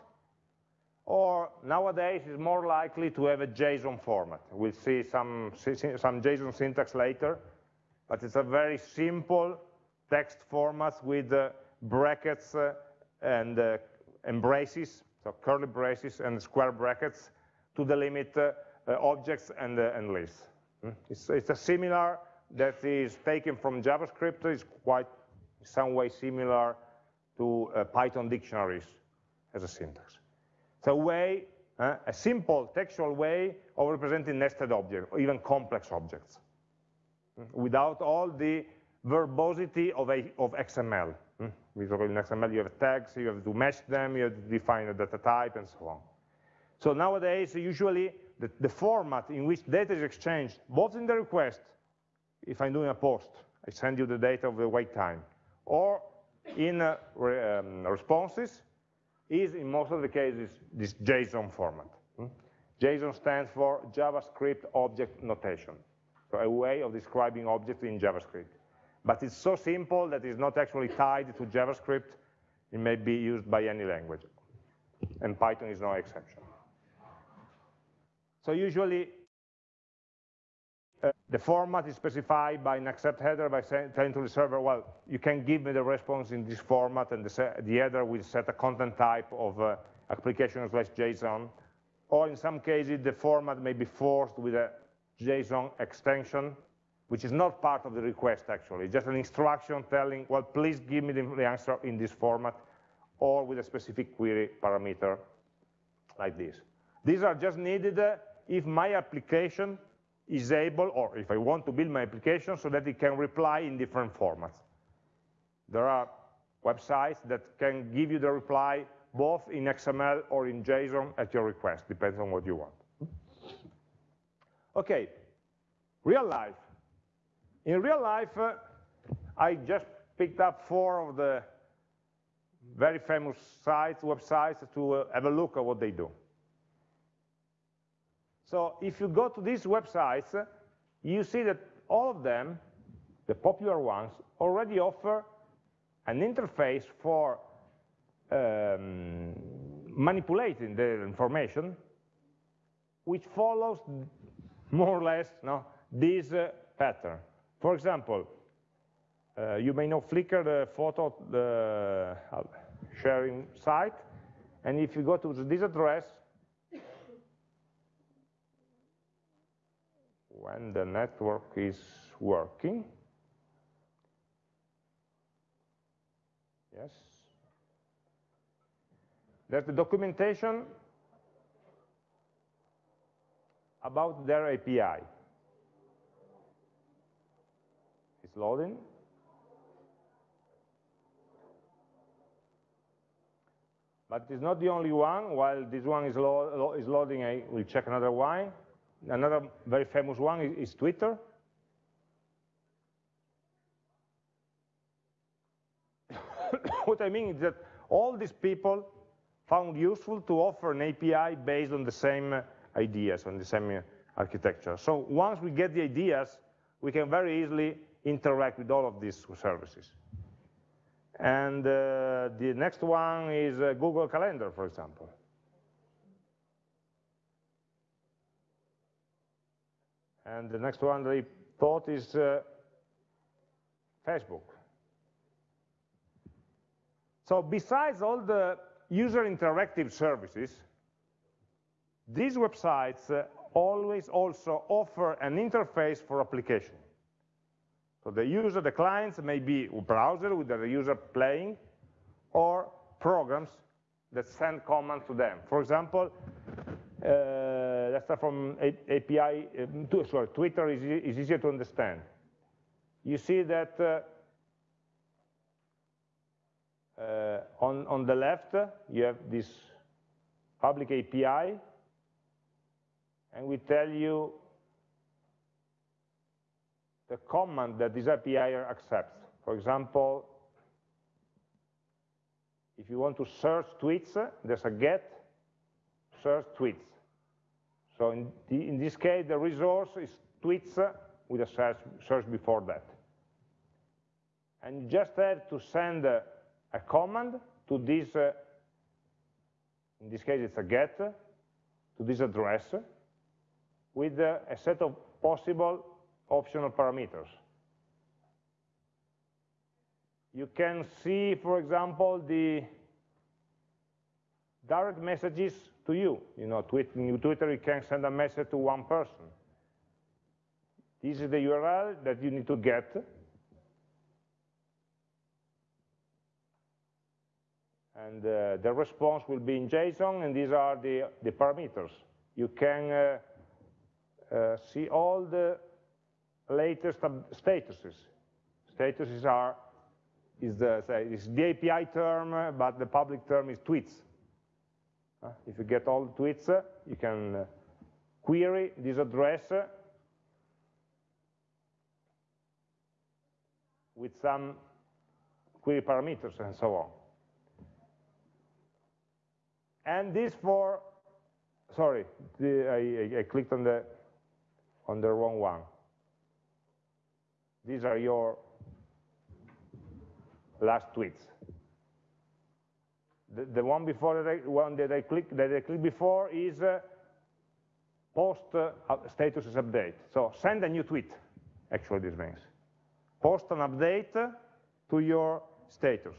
or nowadays it's more likely to have a JSON format. We'll see some, some JSON syntax later, but it's a very simple text format with uh, brackets uh, and, uh, and braces, so curly braces and square brackets to delimit uh, objects and, and lists. Hmm? It's, it's, a similar that is taken from JavaScript, is quite some way similar to uh, Python dictionaries as a syntax. It's a way, uh, a simple textual way of representing nested objects, or even complex objects, hmm? without all the verbosity of, a, of XML. Hmm? in XML you have tags, you have to match them, you have to define a data type, and so on. So nowadays, usually, the, the format in which data is exchanged, both in the request, if I'm doing a post, I send you the data of the wait time, or in uh, re, um, responses, is in most of the cases this JSON format. Hmm? JSON stands for JavaScript Object Notation, so a way of describing objects in JavaScript. But it's so simple that it's not actually tied to JavaScript. It may be used by any language, and Python is no exception. So usually, uh, the format is specified by an accept header by saying, telling to the server, well, you can give me the response in this format, and the, the header will set a content type of uh, application slash JSON. Or in some cases, the format may be forced with a JSON extension, which is not part of the request, actually. It's just an instruction telling, well, please give me the answer in this format, or with a specific query parameter like this. These are just needed uh, if my application is able, or if I want to build my application so that it can reply in different formats. There are websites that can give you the reply both in XML or in JSON at your request, depends on what you want. Okay, real life. In real life, uh, I just picked up four of the very famous sites, websites, to uh, have a look at what they do. So if you go to these websites, you see that all of them, the popular ones, already offer an interface for um, manipulating the information, which follows more or less no, this uh, pattern. For example, uh, you may know Flickr, the photo the, uh, sharing site, and if you go to this address, when the network is working. Yes. There's the documentation about their API. It's loading. But it's not the only one. While this one is, lo is loading, I will check another one. Another very famous one is, is Twitter. <coughs> what I mean is that all these people found useful to offer an API based on the same ideas, on the same architecture. So once we get the ideas, we can very easily interact with all of these services. And uh, the next one is uh, Google Calendar, for example. And the next one they thought is uh, Facebook. So besides all the user interactive services, these websites uh, always also offer an interface for application. So the user, the clients may be a browser with the user playing, or programs that send commands to them. For example, uh, let's start from API, um, sorry, Twitter is, is, easier to understand. You see that uh, uh, on, on the left, you have this public API, and we tell you the command that this API accepts. For example, if you want to search tweets, there's a get search tweets. So in, the, in this case, the resource is tweets with a search, search before that. And you just have to send a, a command to this, uh, in this case it's a get, to this address, with uh, a set of possible optional parameters. You can see, for example, the direct messages to you. You know, Twitter, you can send a message to one person. This is the URL that you need to get. And uh, the response will be in JSON, and these are the, the parameters. You can uh, uh, see all the latest statuses. Statuses are is the, say, is the API term, but the public term is tweets. If you get all the tweets, you can uh, query this address with some query parameters and so on. And this for, sorry, the, I, I, clicked on the on the wrong one. These are your last tweets. The, one before that I, one that I click that I clicked before is uh, post uh, status is update. So send a new tweet. Actually, this means post an update to your status.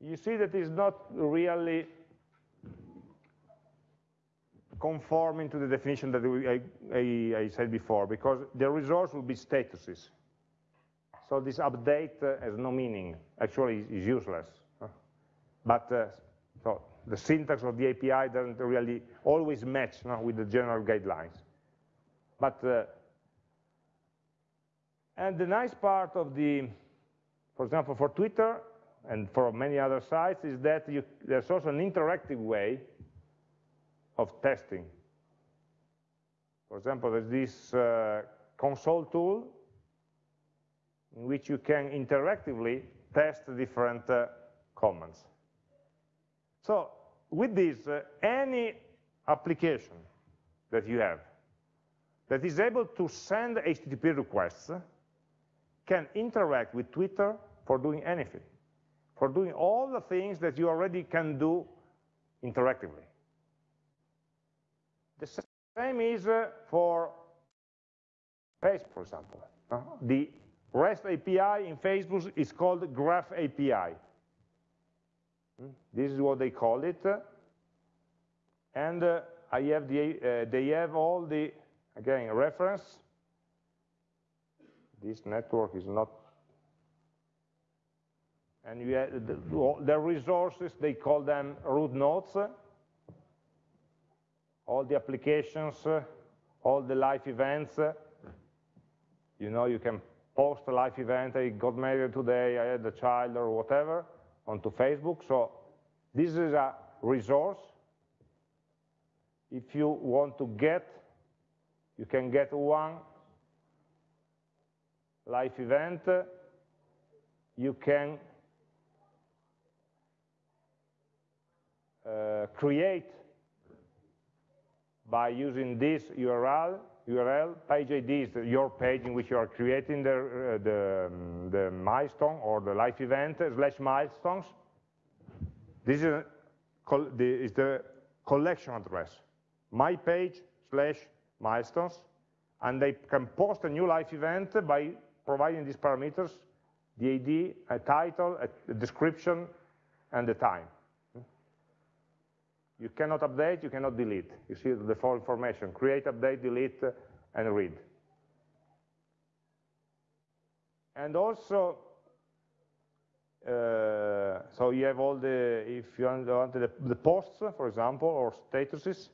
You see that it's not really conforming to the definition that we, I, I, I, said before, because the resource will be statuses. So this update uh, has no meaning, actually is useless. But uh, so the syntax of the API doesn't really always match no, with the general guidelines. But uh, and the nice part of the, for example, for Twitter and for many other sites is that you, there's also an interactive way of testing. For example, there's this uh, console tool in which you can interactively test different uh, comments. So with this, uh, any application that you have that is able to send HTTP requests can interact with Twitter for doing anything, for doing all the things that you already can do interactively. The same is uh, for Facebook, for example. Uh, the REST API in Facebook is called Graph API. Hmm? This is what they call it. And uh, I have the, uh, they have all the, again, reference this network is not and you have the, the, resources, they call them root nodes, all the applications, all the live events, you know, you can post a live event, I got married today, I had a child or whatever, onto Facebook, so this is a resource. If you want to get, you can get one life event, you can uh, create by using this URL, URL, page ID is your page in which you are creating the, uh, the, um, the, milestone or the live event slash milestones. This is, the, is the collection address, my page slash milestones, and they can post a new live event by providing these parameters, the ID, a title, a description, and the time. You cannot update, you cannot delete. You see the default information, create, update, delete, and read. And also, uh, so you have all the, if you want the, the posts, for example, or statuses,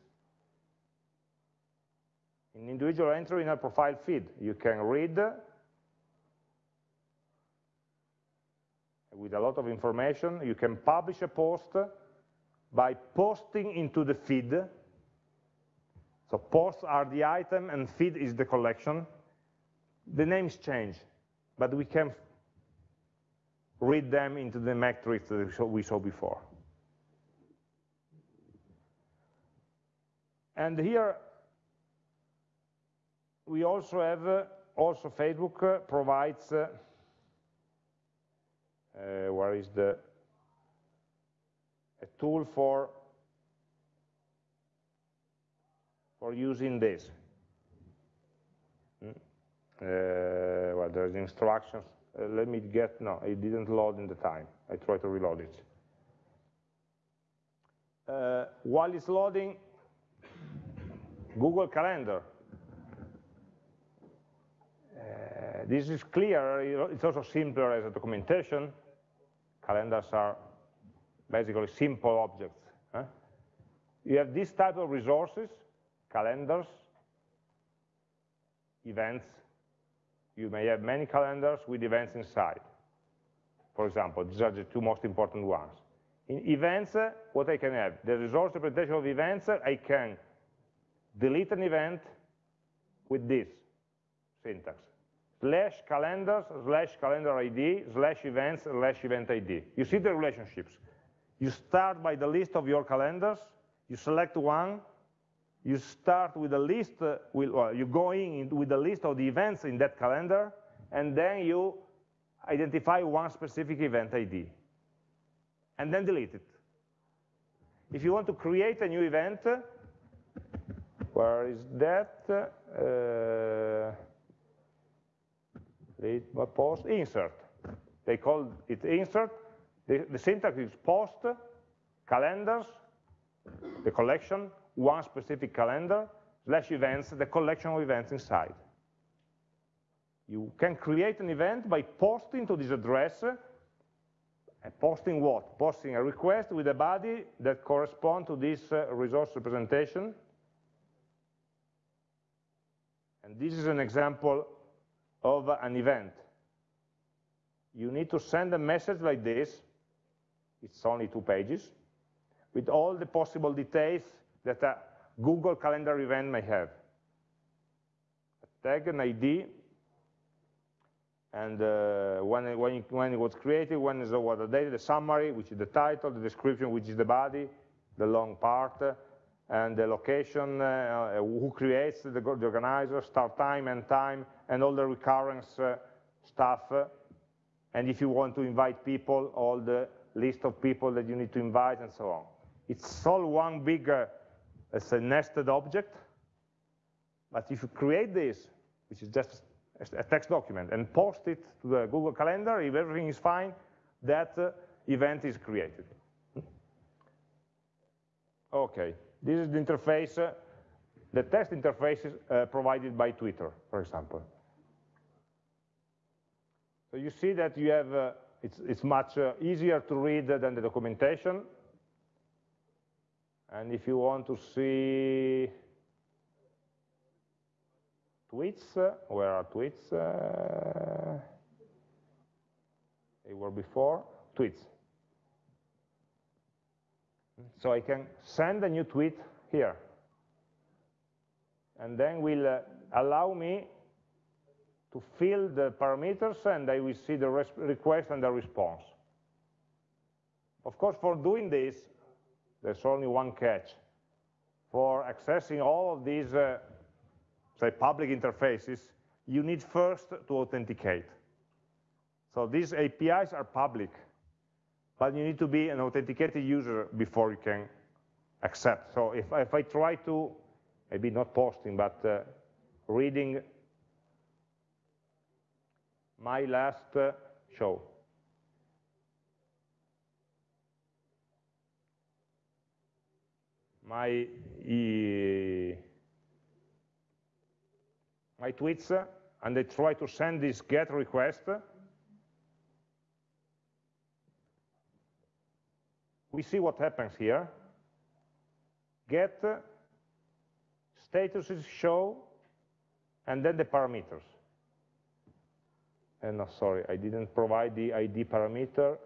in individual entry in a profile feed, you can read with a lot of information. You can publish a post by posting into the feed. So posts are the item and feed is the collection. The names change, but we can read them into the metrics that we saw before. And here we also have, uh, also Facebook uh, provides uh, uh, where is the a tool for for using this. Mm. Uh, well, there's instructions. Uh, let me get, no, it didn't load in the time. I try to reload it. Uh, while it's loading, Google Calendar Uh, this is clear, it's also simpler as a documentation. Calendars are basically simple objects. Huh? You have this type of resources, calendars, events. You may have many calendars with events inside. For example, these are the two most important ones. In events, uh, what I can have? The resource representation of events, uh, I can delete an event with this syntax. Slash calendars, slash calendar ID, slash events, slash event ID. You see the relationships. You start by the list of your calendars, you select one, you start with a list, uh, with, well, you go in with a list of the events in that calendar, and then you identify one specific event ID, and then delete it. If you want to create a new event, where is that? Uh, post, insert. They call it insert. The, the syntax is post, calendars, the collection, one specific calendar, slash events, the collection of events inside. You can create an event by posting to this address, and posting what? Posting a request with a body that corresponds to this uh, resource representation. And this is an example of an event. You need to send a message like this, it's only two pages, with all the possible details that a Google Calendar event may have. A tag, an ID, and uh, when, when, it, when, it, was created, when is the, what the date, the summary, which is the title, the description, which is the body, the long part, uh, and the location, uh, who creates the, the, organizer, start time, end time, and all the recurrence uh, stuff. and if you want to invite people, all the list of people that you need to invite, and so on. It's all one big uh, as a nested object. But if you create this, which is just a text document, and post it to the Google Calendar, if everything is fine, that uh, event is created. Okay, this is the interface, uh, the test interface is uh, provided by Twitter, for example. So you see that you have, it's, it's, much uh, easier to read than the documentation. And if you want to see tweets, uh, where are tweets? Uh, they were before, tweets. So I can send a new tweet here. And then will uh, allow me to fill the parameters and I will see the request and the response. Of course, for doing this, there's only one catch. For accessing all of these, uh, say, public interfaces, you need first to authenticate. So these APIs are public, but you need to be an authenticated user before you can accept. So if, if I try to, maybe not posting, but uh, reading my last show, my, my tweets and I try to send this GET request, we see what happens here. Get statuses show, and then the parameters. And no, sorry, I didn't provide the ID parameter.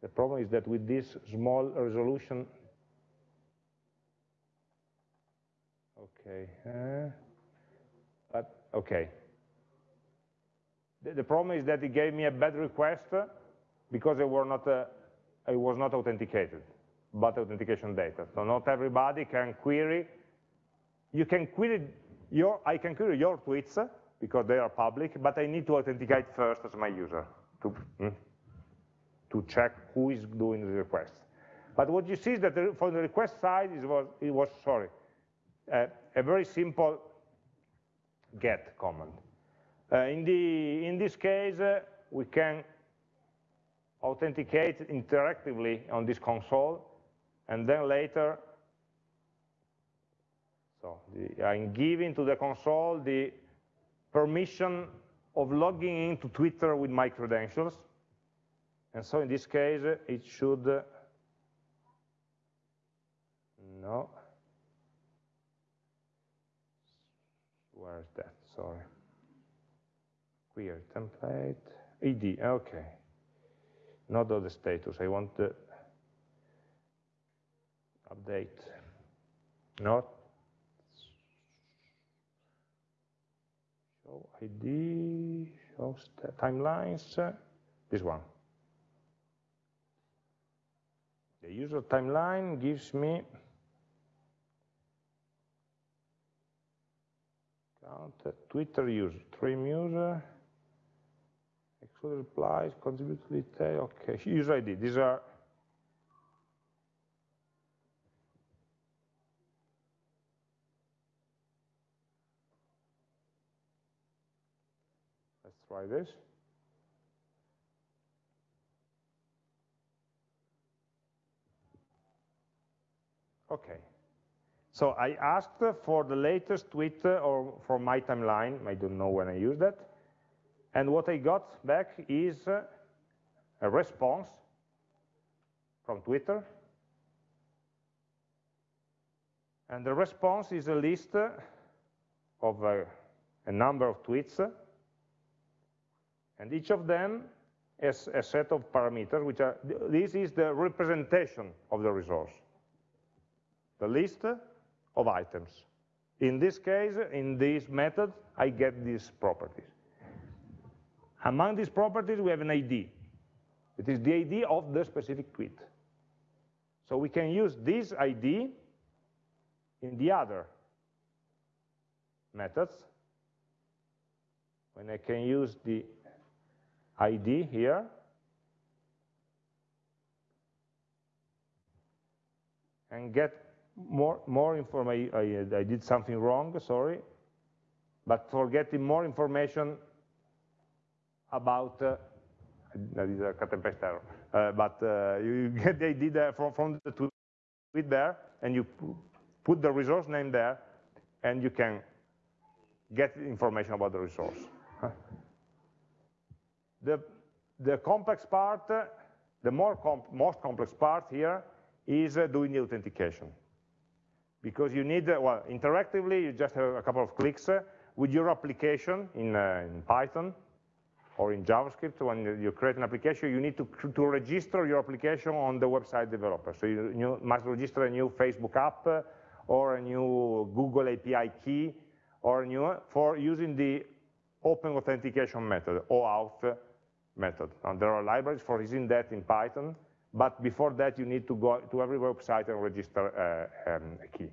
The problem is that with this small resolution, Okay, uh, but okay. The, the, problem is that it gave me a bad request because I, were not, uh, was not authenticated, but authentication data. So not everybody can query. You can query your, I can query your tweets because they are public, but I need to authenticate first as my user to, mm, to check who is doing the request. But what you see is that the, from the request side, it was, it was sorry, uh, a very simple get command. Uh, in, the, in this case, uh, we can authenticate interactively on this console, and then later, so the, I'm giving to the console the permission of logging into Twitter with my credentials. And so in this case, it should, no, where is that? Sorry. Query template, ID, okay. Not the status, I want the update, not show ID, show timelines, this one. The user timeline gives me count uh, Twitter user, trim user, exclude replies, contribute detail, okay, <laughs> user ID. These are let's try this. Okay. So I asked for the latest tweet uh, or for my timeline. I don't know when I used that. And what I got back is uh, a response from Twitter. And the response is a list of a, uh, a number of tweets. And each of them has a set of parameters, which are, this is the representation of the resource the list of items. In this case, in this method, I get these properties. Among these properties, we have an ID. It is the ID of the specific tweet. So we can use this ID in the other methods. When I can use the ID here, and get more, more information, I, I, did something wrong, sorry, but for getting more information about, uh, that is a cut and paste error, uh, but uh, you get the idea from, from the tweet there, and you put the resource name there, and you can get information about the resource. <laughs> The, the complex part, the more comp most complex part here is uh, doing the authentication because you need, uh, well, interactively, you just have a couple of clicks uh, with your application in, in, Python or in JavaScript. When you create an application, you need to, to register your application on the website developer. So you, you must register a new Facebook app or a new Google API key or new for using the open authentication method, OAuth method. And there are libraries for using that in Python. But before that, you need to go to every website and register uh, um, a key.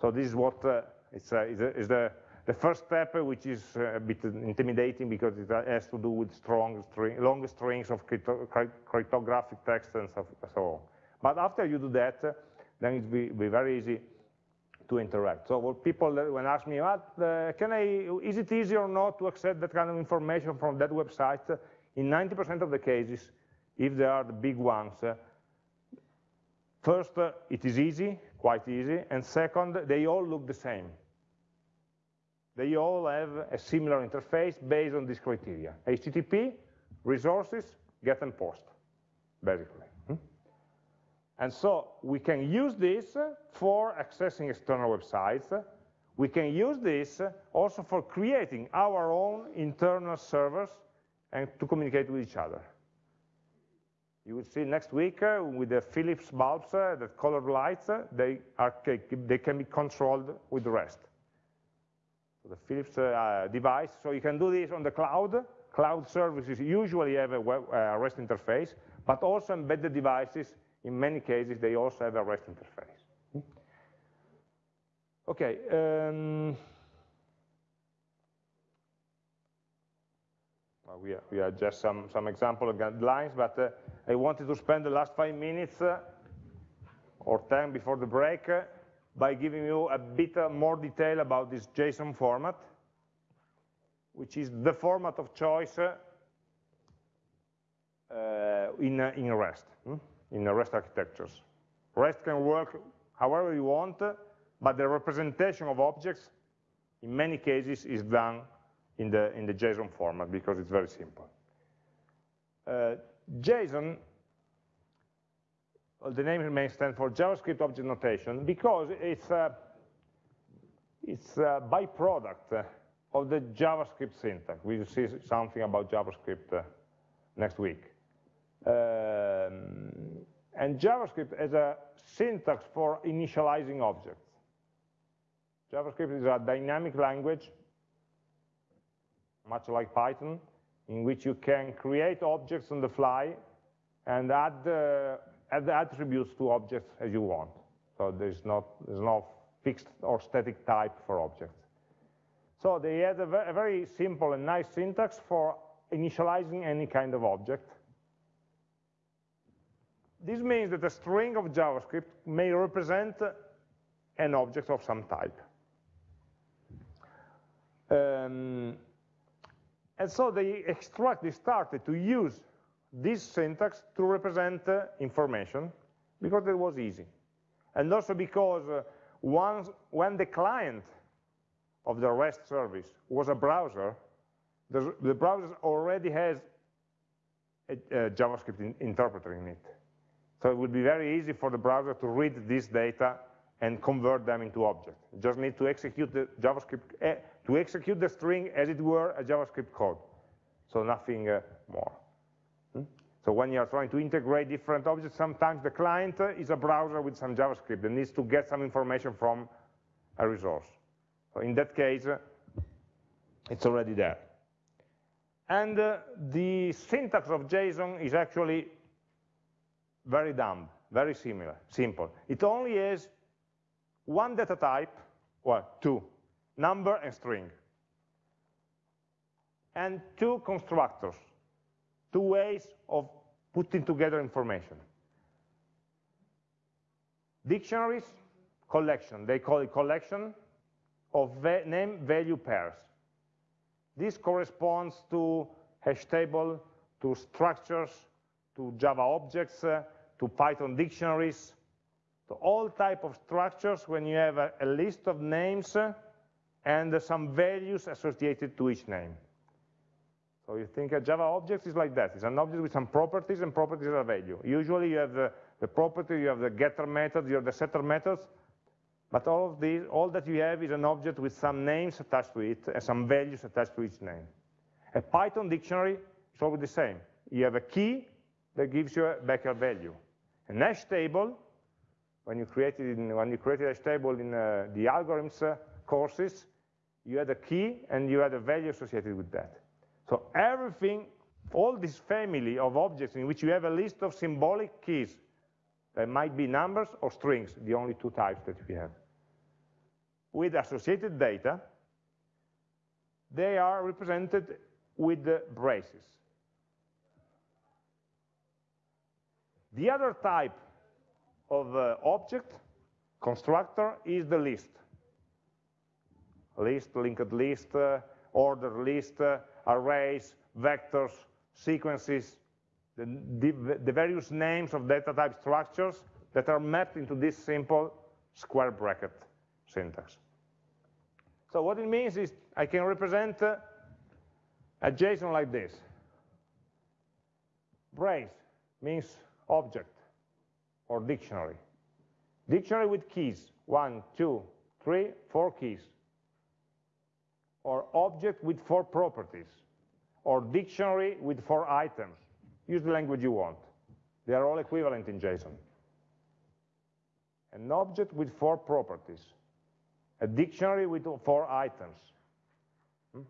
So this is what uh, it's, uh, is, is the, the first step, which is uh, a bit intimidating because it has to do with strong string, long strings of crypto cryptographic text and so, on. But after you do that, then it will be, be very easy to interact. So what people when ask me, what, uh, can I, is it easy or not to accept that kind of information from that website? In 90% of the cases, if they are the big ones, uh, first, uh, it is easy, quite easy, and second, they all look the same. They all have a similar interface based on these criteria. HTTP, resources, get and post, basically. Hmm? And so we can use this for accessing external websites. We can use this also for creating our own internal servers and to communicate with each other. You will see next week uh, with the Philips bulbs, uh, the colored lights, uh, they, are, they can be controlled with REST. So the Philips uh, device, so you can do this on the cloud. Cloud services usually have a web, uh, REST interface, but also embedded devices, in many cases, they also have a REST interface. Hmm? Okay. Um, we, are, we are just some, some example guidelines, but uh, I wanted to spend the last five minutes uh, or 10 before the break uh, by giving you a bit uh, more detail about this JSON format, which is the format of choice uh, in, uh, in REST, hmm? in REST architectures. REST can work however you want, but the representation of objects in many cases is done in the, in the JSON format because it's very simple. Uh, JSON, well, the name may stand for JavaScript Object Notation because it's a, it's a byproduct of the JavaScript syntax. We'll see something about JavaScript uh, next week. Um, And JavaScript has a syntax for initializing objects. JavaScript is a dynamic language, much like Python, in which you can create objects on the fly and add, add the attributes to objects as you want. So there's, not, there's no fixed or static type for objects. So they had a, a very simple and nice syntax for initializing any kind of object. This means that a string of JavaScript may represent an object of some type. Um, and so they extract, they started to use this syntax to represent uh, information because it was easy. And also because uh, once, when the client of the REST service was a browser, the, the browser already has a, a JavaScript in, interpreter in it. So it would be very easy for the browser to read this data and convert them into objects. Just need to execute the JavaScript, eh, to execute the string as it were a JavaScript code. So nothing uh, more. Hmm? So when you're trying to integrate different objects, sometimes the client uh, is a browser with some JavaScript that needs to get some information from a resource. So in that case, uh, it's already there. And uh, the syntax of JSON is actually very dumb, very similar, simple. It only has one data type, well, two, number and string, and two constructors, two ways of putting together information. Dictionaries, collection, they call it collection of va name value pairs. This corresponds to hash table, to structures, to Java objects, uh, to Python dictionaries, to all type of structures when you have a, a list of names uh, and some values associated to each name. So you think a Java object is like that. It's an object with some properties and properties are value. Usually you have the, the property, you have the getter method, you have the setter methods, but all of these, all that you have is an object with some names attached to it and some values attached to each name. A Python dictionary is always the same. You have a key that gives you back a value. A hash table, when you created, in, when you created a hash table in uh, the algorithms uh, courses, you had a key and you had a value associated with that. So everything, all this family of objects in which you have a list of symbolic keys, that might be numbers or strings, the only two types that we have. With associated data, they are represented with the braces. The other type of uh, object, constructor, is the list. List, linked list, uh, order list, uh, arrays, vectors, sequences, the, the, the, various names of data type structures that are mapped into this simple square bracket syntax. So what it means is I can represent uh, a JSON like this. Brace means object or dictionary. Dictionary with keys, one, two, three, four keys. Or object with four properties. Or dictionary with four items. Use the language you want. They are all equivalent in JSON. An object with four properties. A dictionary with four items. Hmm?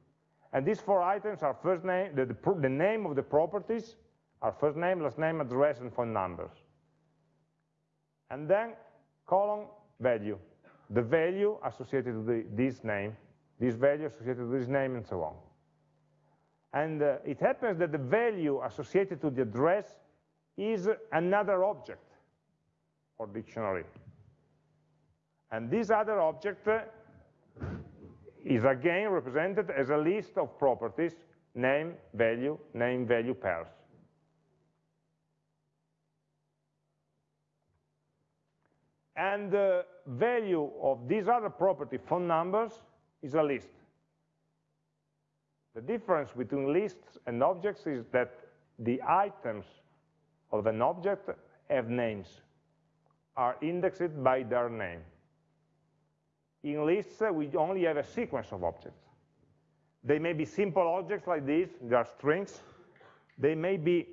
And these four items are first name, the, the, the name of the properties, are first name, last name, address, and phone numbers. And then column value, the value associated with the, this name, this value associated with this name, and so on. And uh, it happens that the value associated to the address is another object or dictionary. And this other object uh, is again represented as a list of properties, name, value, name, value pairs. and the value of this other property, phone numbers, is a list. The difference between lists and objects is that the items of an object have names, are indexed by their name. In lists, uh, we only have a sequence of objects. They may be simple objects like this, they are strings. They may be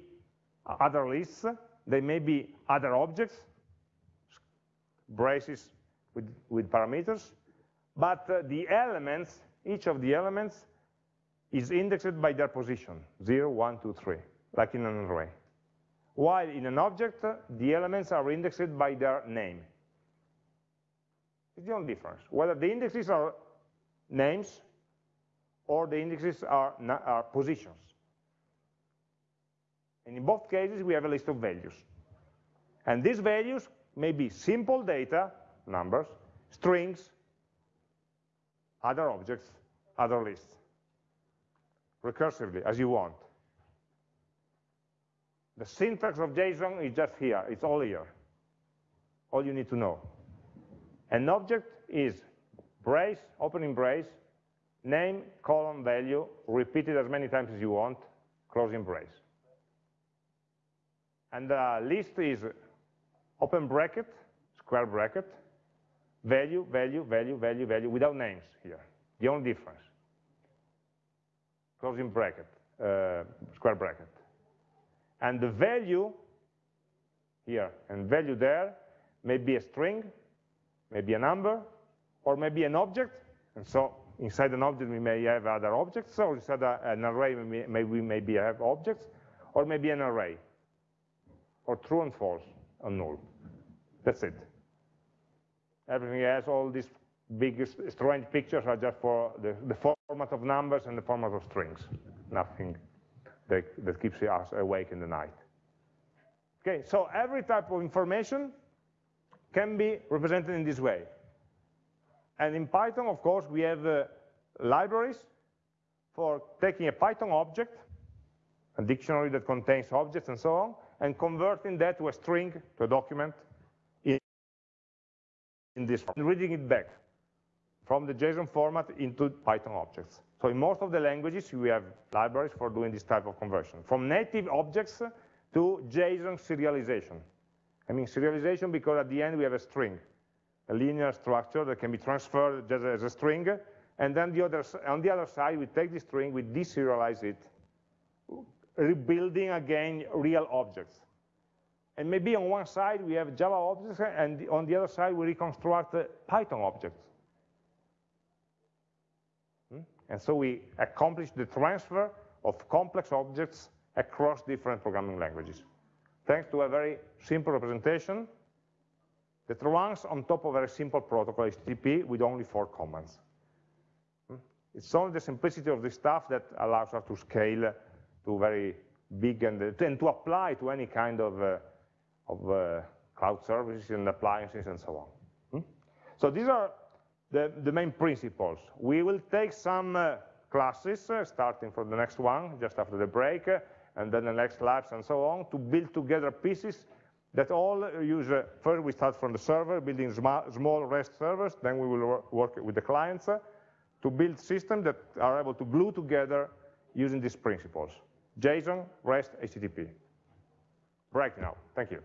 other lists, They may be other objects, braces with, with parameters, but uh, the elements, each of the elements is indexed by their position, 0, 1, 2, 3, like in an array. While in an object, uh, the elements are indexed by their name. It's the only difference. Whether the indexes are names or the indexes are, are positions. And in both cases, we have a list of values. And these values may be simple data, numbers, strings, other objects, other lists, recursively, as you want. The syntax of JSON is just here, it's all here. All you need to know. An object is brace, opening brace, name, colon, value, repeat it as many times as you want, closing brace. And the list is open bracket, square bracket, value, value, value, value, value, without names here. The only difference. Closing bracket, uh, square bracket. And the value here and value there may be a string, maybe a number, or maybe an object. And so inside an object we may have other objects, So inside an array we may, we maybe have objects, or maybe an array, or true and false, or null. That's it. Everything else, all these big strange pictures are just for the, the format of numbers and the format of strings. Nothing that, that keeps us awake in the night. Okay, so every type of information can be represented in this way. And in Python, of course, we have uh, libraries for taking a Python object, a dictionary that contains objects and so on, and converting that to a string, to a document, in this form, reading it back from the JSON format into Python objects. So in most of the languages, we have libraries for doing this type of conversion, from native objects to JSON serialization. I mean serialization because at the end we have a string, a linear structure that can be transferred just as a string, and then the other, on the other side, we take the string, we deserialize it, rebuilding again real objects. And maybe on one side we have Java objects, and on the other side we reconstruct Python objects. Hmm? And so we accomplish the transfer of complex objects across different programming languages thanks to a very simple representation that runs on top of a very simple protocol, HTTP, with only four commands. Hmm? It's only the simplicity of this stuff that allows us to scale to very big and, and to apply to any kind of, uh, of uh, cloud services and appliances and so on. Hmm? So these are the, the, main principles. We will take some uh, classes, uh, starting from the next one, just after the break, and then the next labs and so on, to build together pieces that all use, uh, first we start from the server, building small REST servers, then we will work with the clients uh, to build systems that are able to glue together using these principles. JSON, REST, HTTP. Break now, thank you.